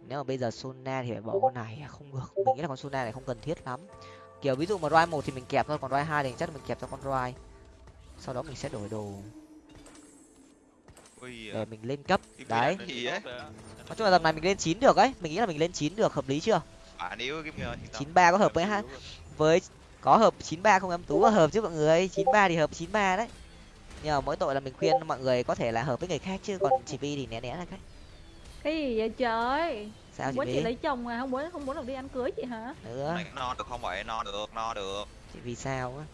nếu mà bây giờ sona thì phải bỏ con này à, không được. Mình nghĩ là con sona này không cần thiết lắm. Kiểu ví dụ mà roi một thì mình kẹp thôi còn roi hai thì chắc là mình kẹp cho con roi sau đó mình sẽ đổi đồ. Ui để mình lên cấp. Đấy. đấy nói chung là tầm này mình lên chín được ấy. Mình nghĩ là mình lên chín được hợp lý chưa? Nhờ chín ba có hợp với luôn. với có hợp 93 không em? Tú có hợp chứ mọi người? 93 thì hợp 93 đấy. Nhưng mà mỗi tội là mình khuyên mọi người có thể là hợp với người khác chứ còn chị vi thì né né là cách cái gì vậy trời? Sao chị chị lấy chồng à không muốn không muốn được đi ăn cưới chị hả? Nữa Này no được không vậy no được no được. Chị vì sao á?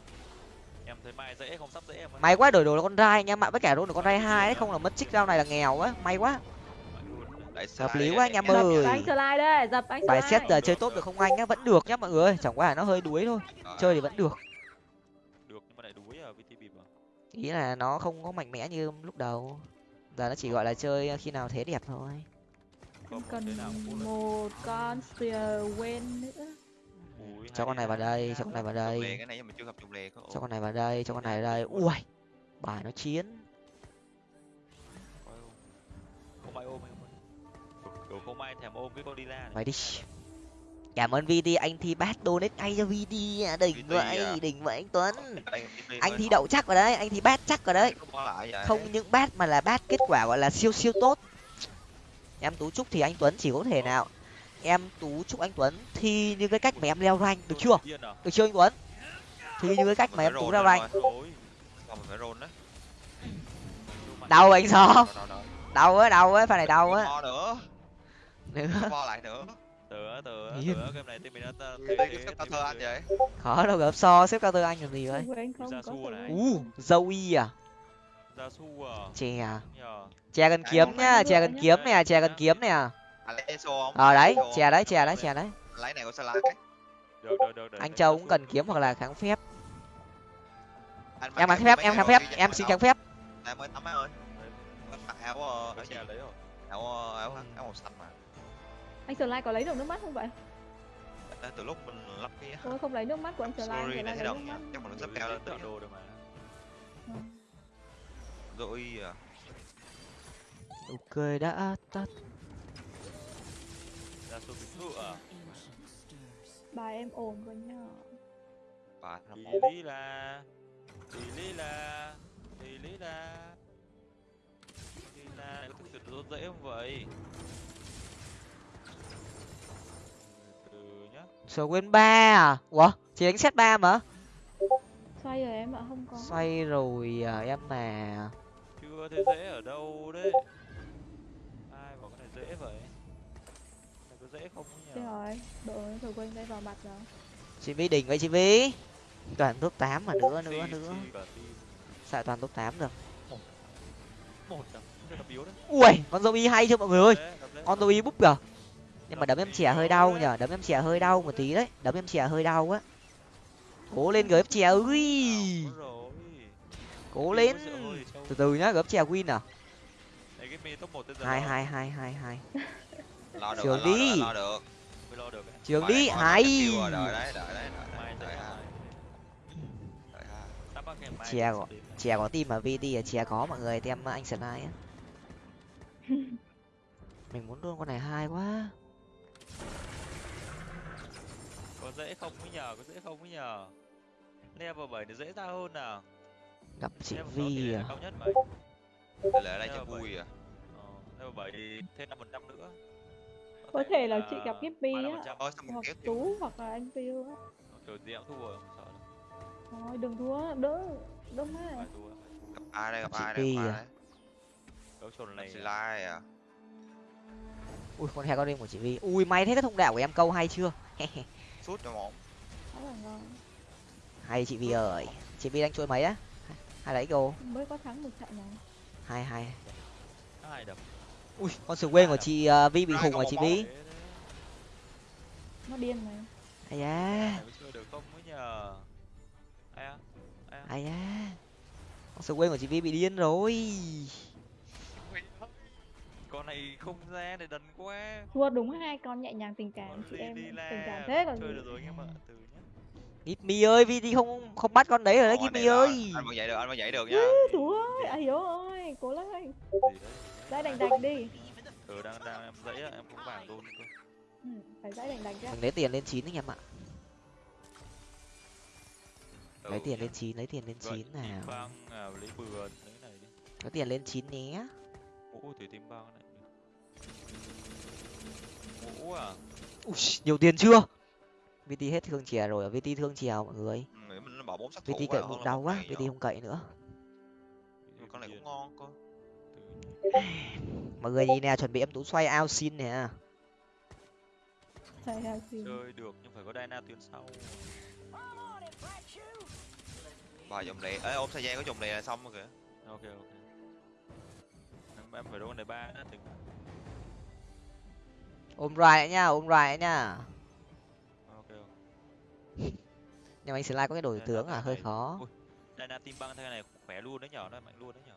Em thấy mai dễ không sắp dễ em ơi. may quá đổi đồ là con rai anh em ạ với cả luôn được con rai hai đấy không là mất trích rau này là nghèo quá may quá. Đại Hợp lý quá anh em dập ơi. anh slide đây dập anh bài xét giờ chơi tốt được không anh á vẫn được nhá mọi người chẳng qua là nó hơi đuối thôi. Chơi thì vẫn được. Được nhưng mà lại đuối à VT bịp à? Ý là nó không có mạnh mẽ như lúc đầu. Giờ nó chỉ gọi là chơi khi nào thế đẹp thôi Cần một con spear quên nữa. Cho con này vào đây hay cho con này vào đây. Cho con này vào đây cho con này vào đây. Ui. Bài nó chiến. Không ai ôm kiểu không ai thèm ôm cái con đi la mày đi. Cảm ơn vd anh thi bát donate ngay cho vd à đỉnh VD vậy à? đỉnh vậy anh tuấn. Anh thi đậu chắc vào đấy anh thi bát chắc vào đấy. Không những bát mà là bát kết quả gọi là siêu siêu tốt em tú chúc thì anh tuấn chỉ có thể nào. Em tú chúc anh tuấn thi như cái cách mà em leo rank được chưa? À? được chưa anh tuấn? Thi như cái cách mà em tú leo rank. Đau anh rồi. đau á đau. Á pha này đau á nữa. Lại nữa. Tớ Yên. tớ game này team mình đã thơ anh vậy? Khó đâu gặp so xếp cao tư anh làm gì vậy? U dâu y à Gia su à chè à chè cần Cái kiếm nhá chè nhá. kiếm nè chè cần kiếm nè ờ đấy chè đấy chè đấy chè đấy lấy này của salad cái được được được được anh châu cũng cần kiếm hoặc là kháng phép Anh em kháng phép em kháng phép em xin kháng phép em mới tắm ơi mặc áo ờ, áo có lấy rồi áo ờ, áo áo màu xanh mà anh Slide có lấy được nước mắt không vậy từ lúc mình lắp cái tôi không lấy nước mắt của anh này lấy nước mắt chắc mà nó sắp Rồi cao lên tự đồ được mà rồi à. Ok đã tắt. Ra số bình thường à? Bài em ổn quá nhá bà năm tí lý là tí lý là tí lý là. Tí là có thực sự rốt dễ không vậy? Từ nhá. Sờ quên ba à? Ủa chỉ đánh set ba mà? Xoay rồi em ạ không có. Xoay rồi à, em mà chưa thấy dễ ở đâu đấy. Ai bảo cái này dễ vậy? Này có dễ không Thế nhỉ? Rồi độ rồi quên đây vào mặt rồi. Chị vi đỉnh vậy chị vi toàn top tám mà nữa nữa nữa. sao toàn top tám được một ui con zombie hay chưa mọi người ơi? Con zombie búp kìa nhưng mà đấm em chè hơi đau nhở đấm em chè hơi đau một tí đấy. Đấm em chè hơi đau á. Cố lên gớp chè ui. Ảo rồi. cố lên có từ từ nhá gớp chè win à? Hai hai hai hai hai. Lo được Trường đi. được lo được. Mới lo được. Ấy. trường đi này coi hay. cái skill rồi, đợi đấy đợi đấy đợi mai đấy tới đợi ha mai đợi ha. Sắp bắt ngày mai Chè đến. chè có team mà vt là chè có mọi người tem anh sơn ai á. Mình muốn luôn con này hai quá. Có dễ không mới nhờ có dễ không mới nhờ. Level bảy thì dễ ra hơn nào gặp chị vi à? Tỷ lệ đây cho vui à? Ờ, bảy thì thêm năm phần trăm nữa. Có thể là chị gặp Gippy á 35%. ôi sao mình hoặc tú hoặc là anh Piu á. Kiểu gì cũng thua rồi không sợ đâu. Thôi đừng thua đỡ đỡ má. Gặp ai đây gặp Chị ai đây gặp ai à? đây? Đấu trồn này Chị Lai à? Ui con heo con đêm của chị vi. Ui may thế cái thông đạo của em câu hay chưa? Sút cho là ngon. Hay chị vi ơi. Chị vi đánh chuỗi mấy á hai lấy cô. Mới có thắng một trận này. Hai hai. Hai đập. Ui con sờ quên của chị ờ, vi bị khùng một chị vi nó điên này ai da. Được không mới nhờ. Ai da. Con sờ quên của chị vi bị điên rồi. Con này không ra để đần quá. Thua đúng hai con nhẹ nhàng tình cảm chị em tình cảm thế còn chơi gì. được rồi anh em ạ từ nhá Gip mi ơi vi không không bắt con đấy rồi đấy là- ơi. Anh vẫn dậy được anh vẫn dậy được nha. Ừ, thú ơi à hiếu ơi cố lên. Dãy đành đành đi. Ừ đang đang em dãy á em không vàng luôn ừ, phải dãy đành đành ra. mình lấy tiền lên chín anh em ạ. Lấy Ừ tiền nhá. lên chín lấy tiền lên Vậy chín tim nào. băng à lấy bừa lấy này đi. Lấy tiền lên chín nhé. Ủa thủy tim băng này. Ủa à. Ui, nhiều tiền chưa vt hết thương chè rồi vt thương chèo mọi người. Ừ, nghĩ mình nó bỏ bốn sát thủ vt cậy bụng đau quá vt không cậy nữa. Nhưng con này cũng ngon cơ. Mọi người nhìn nè chuẩn bị em tú xoay ao xin nè. Chơi được nhưng phải có Diana tuyến sau. Bà dòng lệ ấy ôm thời gian có dòng lệ là xong rồi kìa. Ok ok. Em, em phải đấu con này ba đã tính. Ôm lại nha ôm lại nha nhưng anh slide có cái đổi Đây, tướng đây, à? Hơi đây. khó. Ui. Diana tim băng thế này khỏe luôn đấy nhở nó mạnh luôn đấy nhở.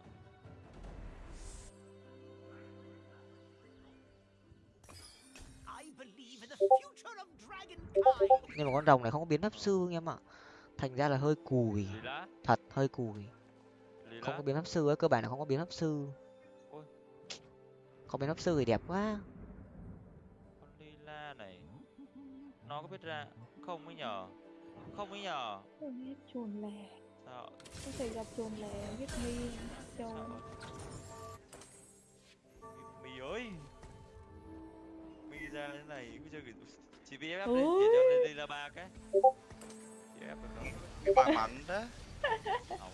Dragonkind. nhưng mà con rồng này không có biến hấp sư anh em ạ. Thành ra là hơi cùi. Thật hơi cùi. Không có biến hấp sư ấy cơ bản là không có biến hấp sư. Không biến hấp sư thì đẹp quá. Con lila này nó có biết ra không mới nhờ không mới nhờ? Không biết chuồn lẻ sao? Có thể gặp chuồn lẻ biết mi châu mì ơi! Mì ra thế này bây giờ kiểu chỉ vì ép lên để cho lên lila ba cái. Chỉ ép được không? Cái bà mạnh đó.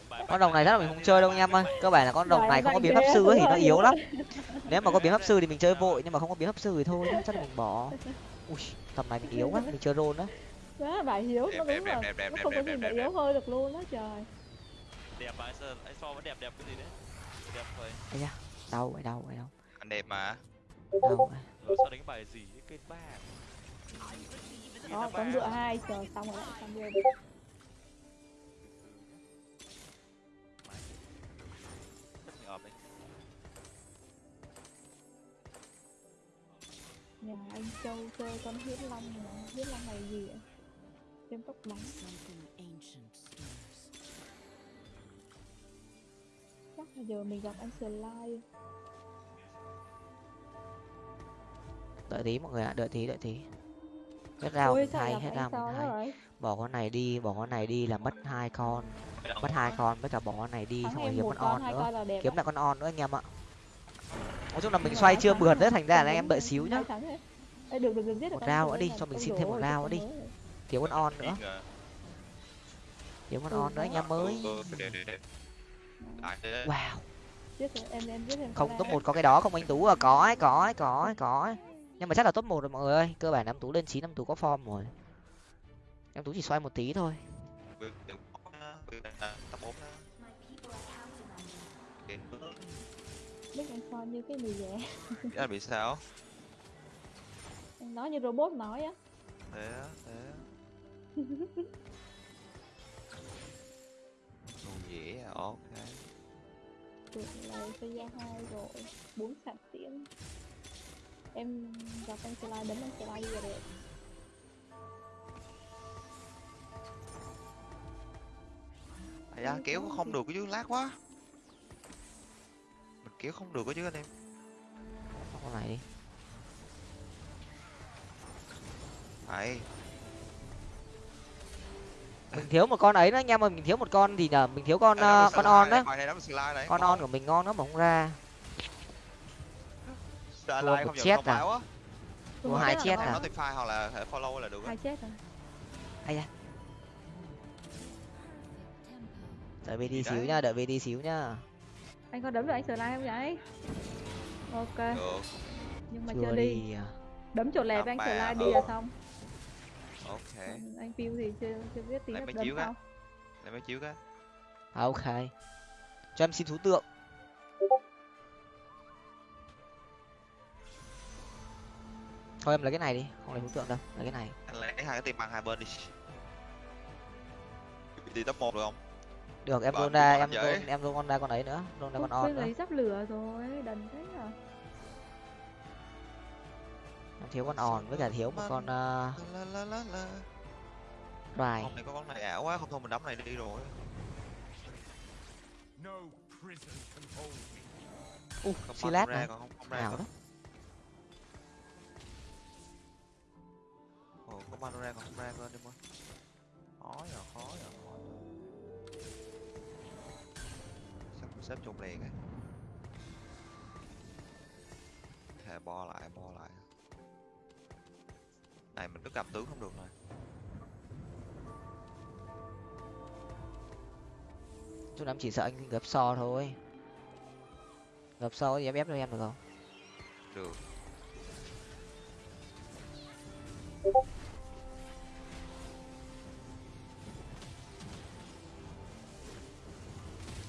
Con rồng này chắc là mình không chơi đâu anh em ơi. cơ bản là con Bài này không có biến hấp sư ấy thì nó yếu lắm. Nếu mà có biến hấp sư thì mình chơi vội nhưng mà không có biến hấp sư thì thôi chắc là mình bỏ. Ui tầm này mình yếu quá mình chơi rôn đó đó, bà Hiếu đẹp, nó đúng đẹp, rồi đẹp, đẹp, Nó không đẹp, có gì mà yếu hơi được luôn đó trời. Đẹp mà, anh so vẫn đẹp đẹp cái gì đấy? Đẹp thôi. Ây da, đâu vậy đâu vậy đâu Anh đẹp mà. Đâu Rồi. Sao đánh bài gì, cái ba? Đó, con dựa hai trời, xong rồi xong rồi nhà anh châu chơi con huyết long mà huyết long này gì ạ thêm ancient stirs. chắc là giờ mình gặp anh Sly. Đợi tí mọi người ạ đợi tí đợi tí. Hết rau ôi gặp hết anh rau mình bỏ con này đi bỏ con này đi là mất hai con. Mất hai con với cả bỏ con này đi thắng xong rồi kiếm con on nữa. kiếm lại con on nữa anh em ạ. Nói chung là mình xoay chưa mượt đấy thành ra là không em đợi xíu nhá. Một rồi nữa đi, cho mình xin thêm một không nữa đi. Kiếm con on nữa. Kiếm con on nữa anh em mới wow không top một có cái đó không anh tú à? Có ấy có ấy có ấy có ấy. Nhưng mà chắc là top một rồi mọi người ơi. Cơ bản em tú lên chín em tú có form rồi. Em tú chỉ xoay một tí thôi. Biết anh son như cái mì dẻ là bị sao? Anh nói như robot nói á. Thế á thế á Đồ dễ à ok. Được là xây ra hai rồi. Bốn sạc tiễn. Em gặp anh Sly đánh anh Sly giờ đẹp Ây da, kéo không được cái chứ lát quá. Mình kéo không được cái chứ anh em. Con này đi. Phải mình thiếu một con ấy nữa anh em ơi mình thiếu một con gì nhở? Mình thiếu con đó ờ, là con slide on đó đó slide này con on của mình ngon lắm mà không ra. Slide Thua không một chết à? Thua hai chết à? hoặc là hệ follow là được á. Hai chết rồi ai da đợi về đi xíu đấy? nhá đợi về đi xíu nhá. Anh có đấm được anh Sly không vậy? Ok. Được. Nhưng mà chưa chưa đi. đi à. đấm chỗ lẹp Làm anh Sly đi ừ. là xong ok. Còn anh Piu thì chưa chưa biết tí Lại đấm chiếu á. sau để mới chiếu cái. À, ok. Cho em xin thú tượng. Thôi em lấy cái này đi. Không lấy thú tượng đâu lấy cái này. Anh lấy hai cái tim bằng hai bên đi. Đi top một được không? Được em luôn ra em luôn em luôn con ra con ấy nữa. Luôn ra con on nữa. lấy sắp lửa rồi đần thế à thiếu con on với cả thiếu một con uh, rài con này có con này ảo quá không thôi mình đấm này đi rồi. Không xi lát còn không không ra còn đó Ồ, có ban ra còn không ra cơ đi mà. Khó giờ khó giờ khó xếp xếp chung liền ấy thề bo lại bo lại này mình cứ cầm tướng không được rồi. Chút em chỉ sợ anh gấp so thôi. Gấp so thì em ép cho em được không? Được.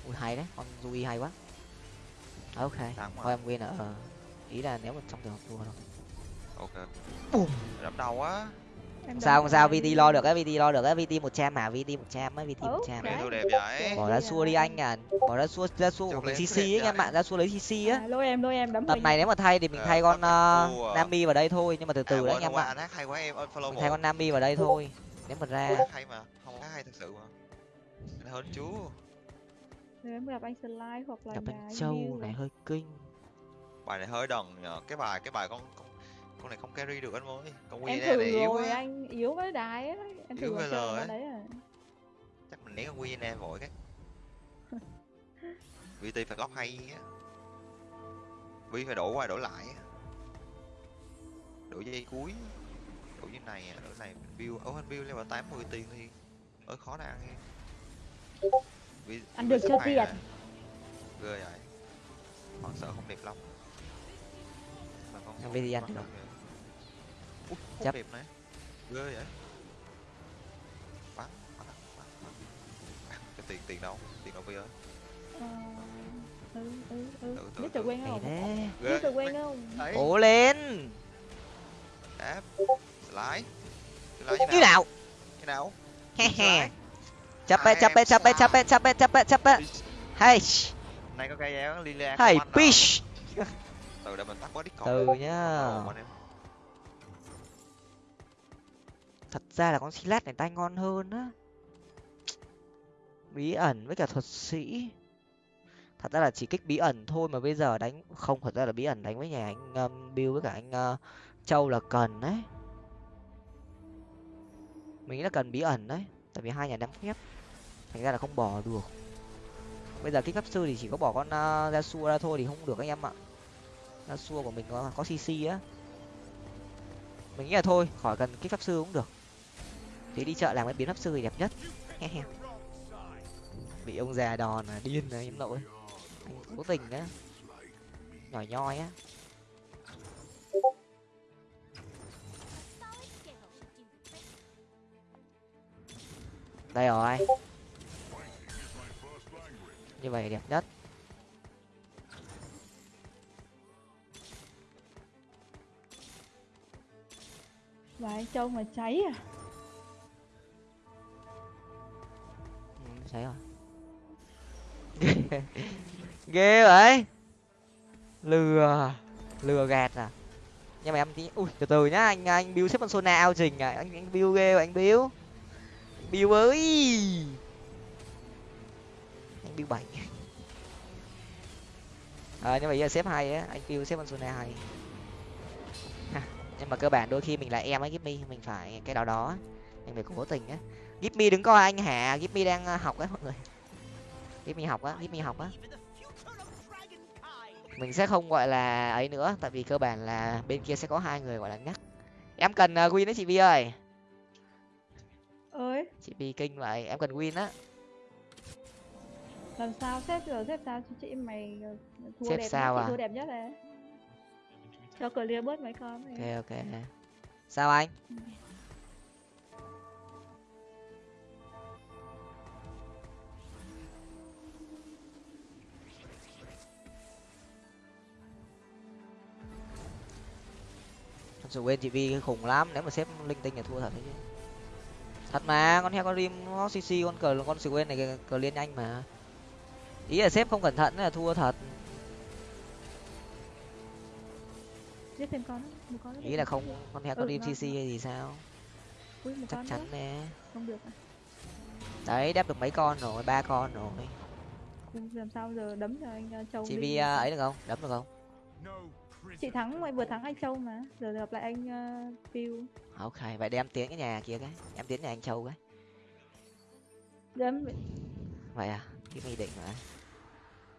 Ui hay đấy. Con Rui hay quá. Ok. Thôi em win ở ờ, ý là nếu mà trong trường hợp thua thôi ok Bùm. đấm đau quá Em sao không sao vt lo được á? Vt lo được á? Vt một trăm mà vt một trăm á? Vt một trăm đấy. Đẹp vậy. bỏ ra xua đi anh à. Bỏ ra xua ra xua của mình cc ấy anh em ạ ra xua lấy cc á. À, lôi em lôi em đấm mình. này nếu mà thay thì mình Ờ, thay con uh, thua à. nami vào đây thôi nhưng mà từ từ à, đấy quên anh em ạ hay quá em follow thay con nami vào đây thôi nếu mà ra. Hay mà không hát hay thật sự mà. Hơn chú. Nếu em gặp anh Sly hoặc là gặp anh châu này. hơi kinh. Bài này hơi đần nhờ. Cái bài cái bài con con, này không carry được anh ơi con em quy thử này yếu rồi quá. anh yếu với đái em thử Yếu rồi với chơi á. đấy à. Chắc mình né con quy nè vội cái. Vt phải góc hay á. Vi phải đổ qua đổ lại đổ dây cuối đổ như này đổ này mình build ở anh build level 80 tiền thì ơi khó để ăn nghe Ăn Vi được mày tiền? ghê vậy. Họ sợ không đẹp lắm. Mà con Em VT ăn con được. không vậy. Ui, Chấp. đẹp này. Ghê vậy. Bắn bắn bắn bắn. À, cái tiền tiền đâu? Tiền đâu bây giờ Ờ, ừ ừ ừ. Tự- tự- biết tự quen không? thế. Biết tự quen không? Cố lên. Áp lái. Lái như như nào? nào. Như nào? He he. Slide. chấp ấy chấp ấy chấp ấy chấp ấy chấp ấy chấp ấy chấp ấy hay này có cây éo lilia nào? pish từ để mình tắt quá discord từ Ồ, nhá anh thật ra là con silat này tay ngon hơn á. Bí ẩn với cả thuật sĩ. Thật ra là chỉ kích bí ẩn thôi mà bây giờ đánh không thật ra là bí ẩn đánh với nhà anh um, bill với cả anh uh, châu là cần đấy. Mình nghĩ là cần bí ẩn đấy tại vì hai nhà đang phép thành ra là không bỏ được. Bây giờ kích pháp sư thì chỉ có bỏ con uh, ra xua ra thôi thì không được anh em ạ. Ra xua của mình có có cc á. Mình nghĩ là thôi khỏi cần kích pháp sư cũng được thế đi chợ làm cái biến pháp sư thì đẹp nhất. Bị ông già đòn à điên rồi, em nội. Anh cố tình á. Nhỏ nhoi á. Đây rồi. Như vậy đẹp nhất. Vậy anh châu mà cháy à. Cháy rồi. Ghê vậy. Lừa lừa gạt à? Nhưng mà em tí ui từ từ nhá anh anh bill xếp con sona ao trình à? Anh anh bill ghê anh bill. Anh bill ơi. Anh bill bảy. À, nhưng mà giờ xếp hay á anh bill xếp con sona hay. Ha, nhưng mà cơ bản đôi khi mình là em ấy Gipmy mình phải cái đó đó mình phải cố tình á. Gipmy đứng coi anh hả Gipmy đang ờ, học á mọi người. Gipmy học á Gipmy học á. Mình sẽ không gọi là ấy nữa tại vì cơ bản là bên kia sẽ có hai người gọi là nhắc em cần uh, win đấy chị vi ơi. Ơi. Chị vi kinh vậy em cần win á. Làm sao xếp rồi xếp sao cho chị mày ờ, thua Xếp đẹp sao nhất, à? chị thua đẹp nhất đấy. Cho clear bớt mấy con này. ok ok. Sao anh? Thật quên chị vi khủng lắm nếu mà xếp linh tinh là thua thật đấy chứ. Thật mà con heo con rim nó cc con cờ con sự quên này cờ liên nhanh mà. Ý là xếp không cẩn thận là thua thật. Giết thêm con một con ý là không con heo con Ừ, rim cc hay gì sao? Ui, chắc chắn nè. Không được à? Đấy đáp được mấy con rồi ba con rồi. Làm sao giờ đấm cho anh ờ, châu chị vi à, ấy được không? Đấm được không chị thắng mày vừa thắng anh châu mà. Giờ gặp lại anh uh, Bill ok vậy để em tiến cái nhà kia cái. Em tiến nhà anh châu cái. Em vậy à? Cái mi định mà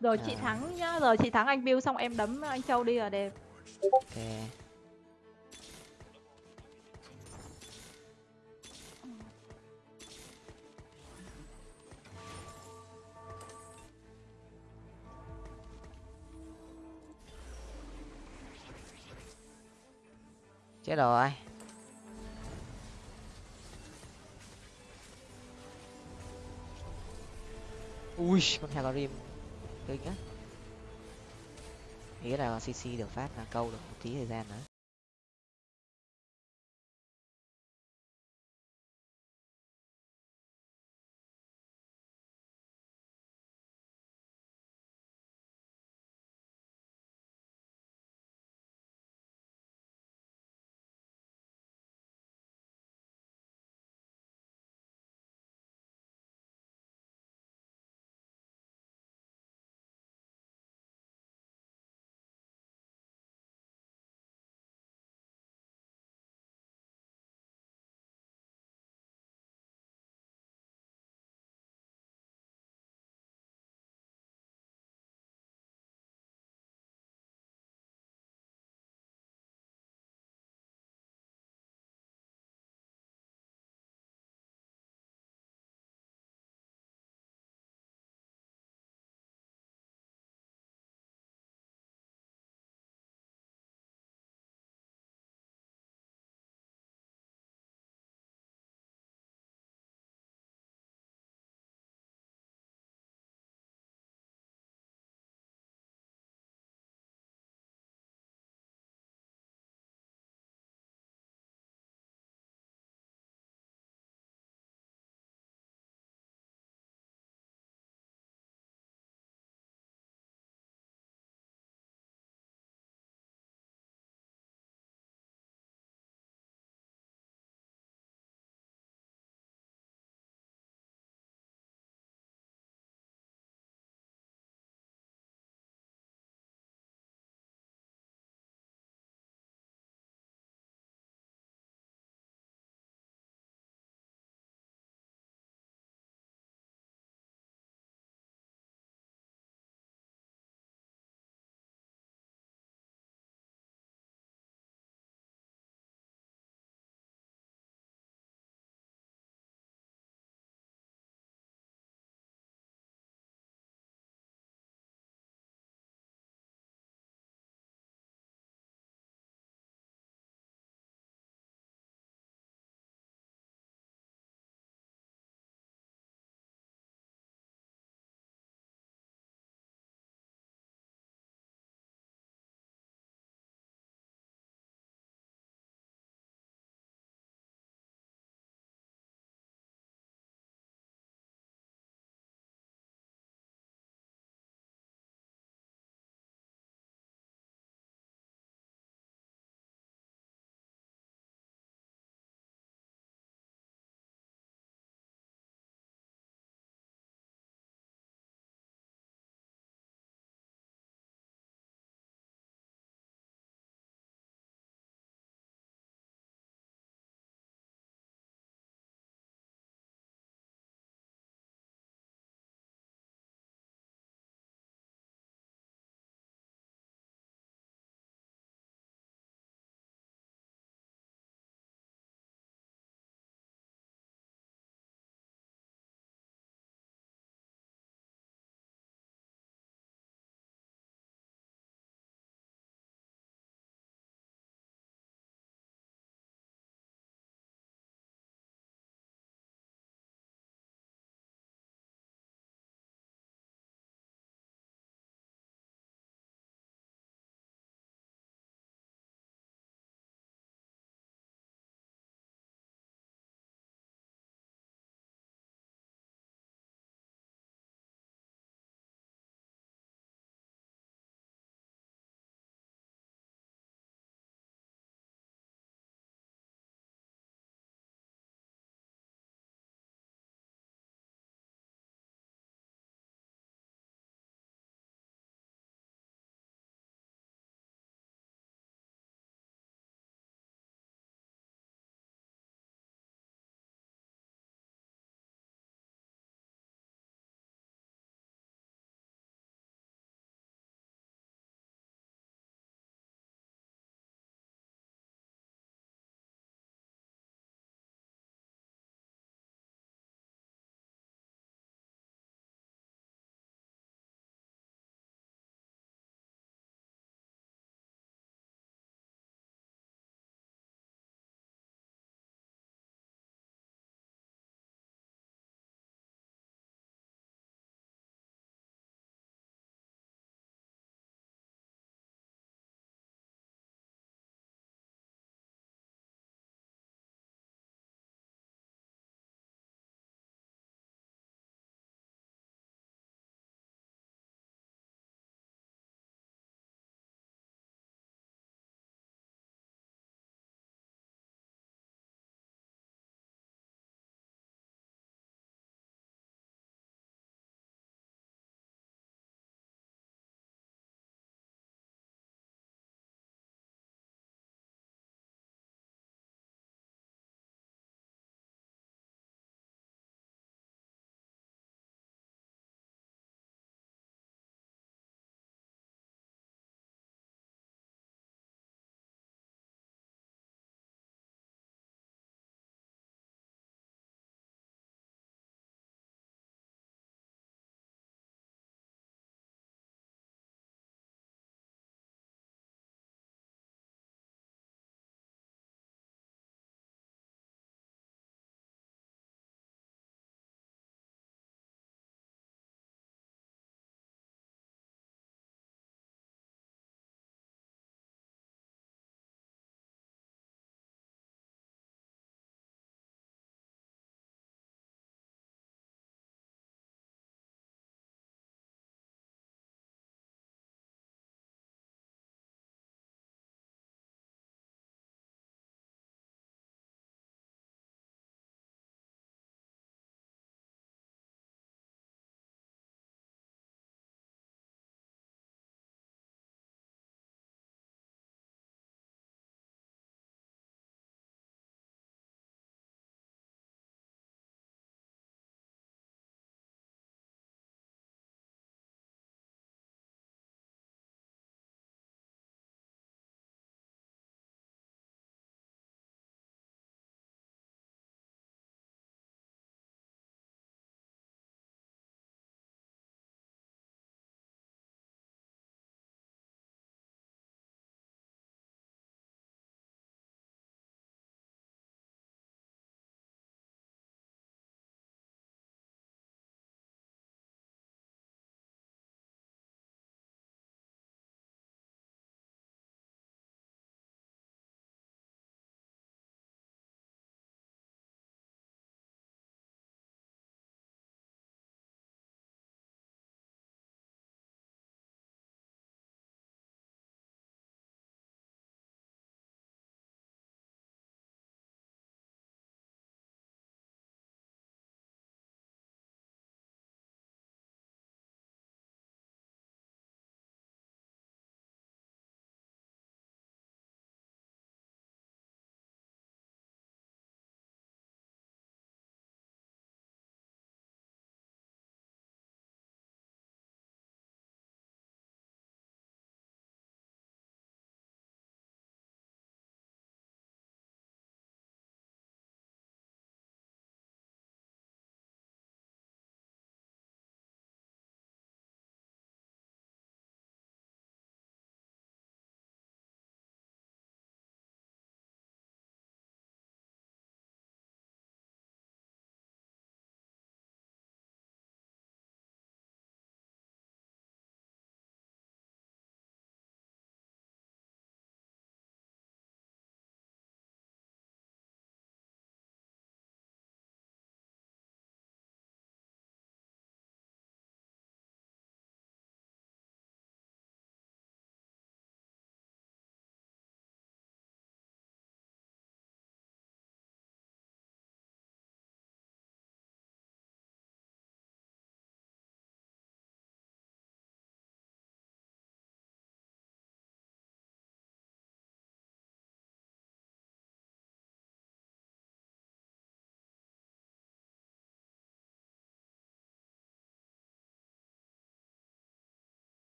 rồi chị À. thắng nhá rồi chị thắng anh Bill xong em đấm anh châu đi là đẹp. Ok chết rồi. Ui, con heo rim. Kinh á. Nghĩ là cc được phát là câu được một tí thời gian nữa.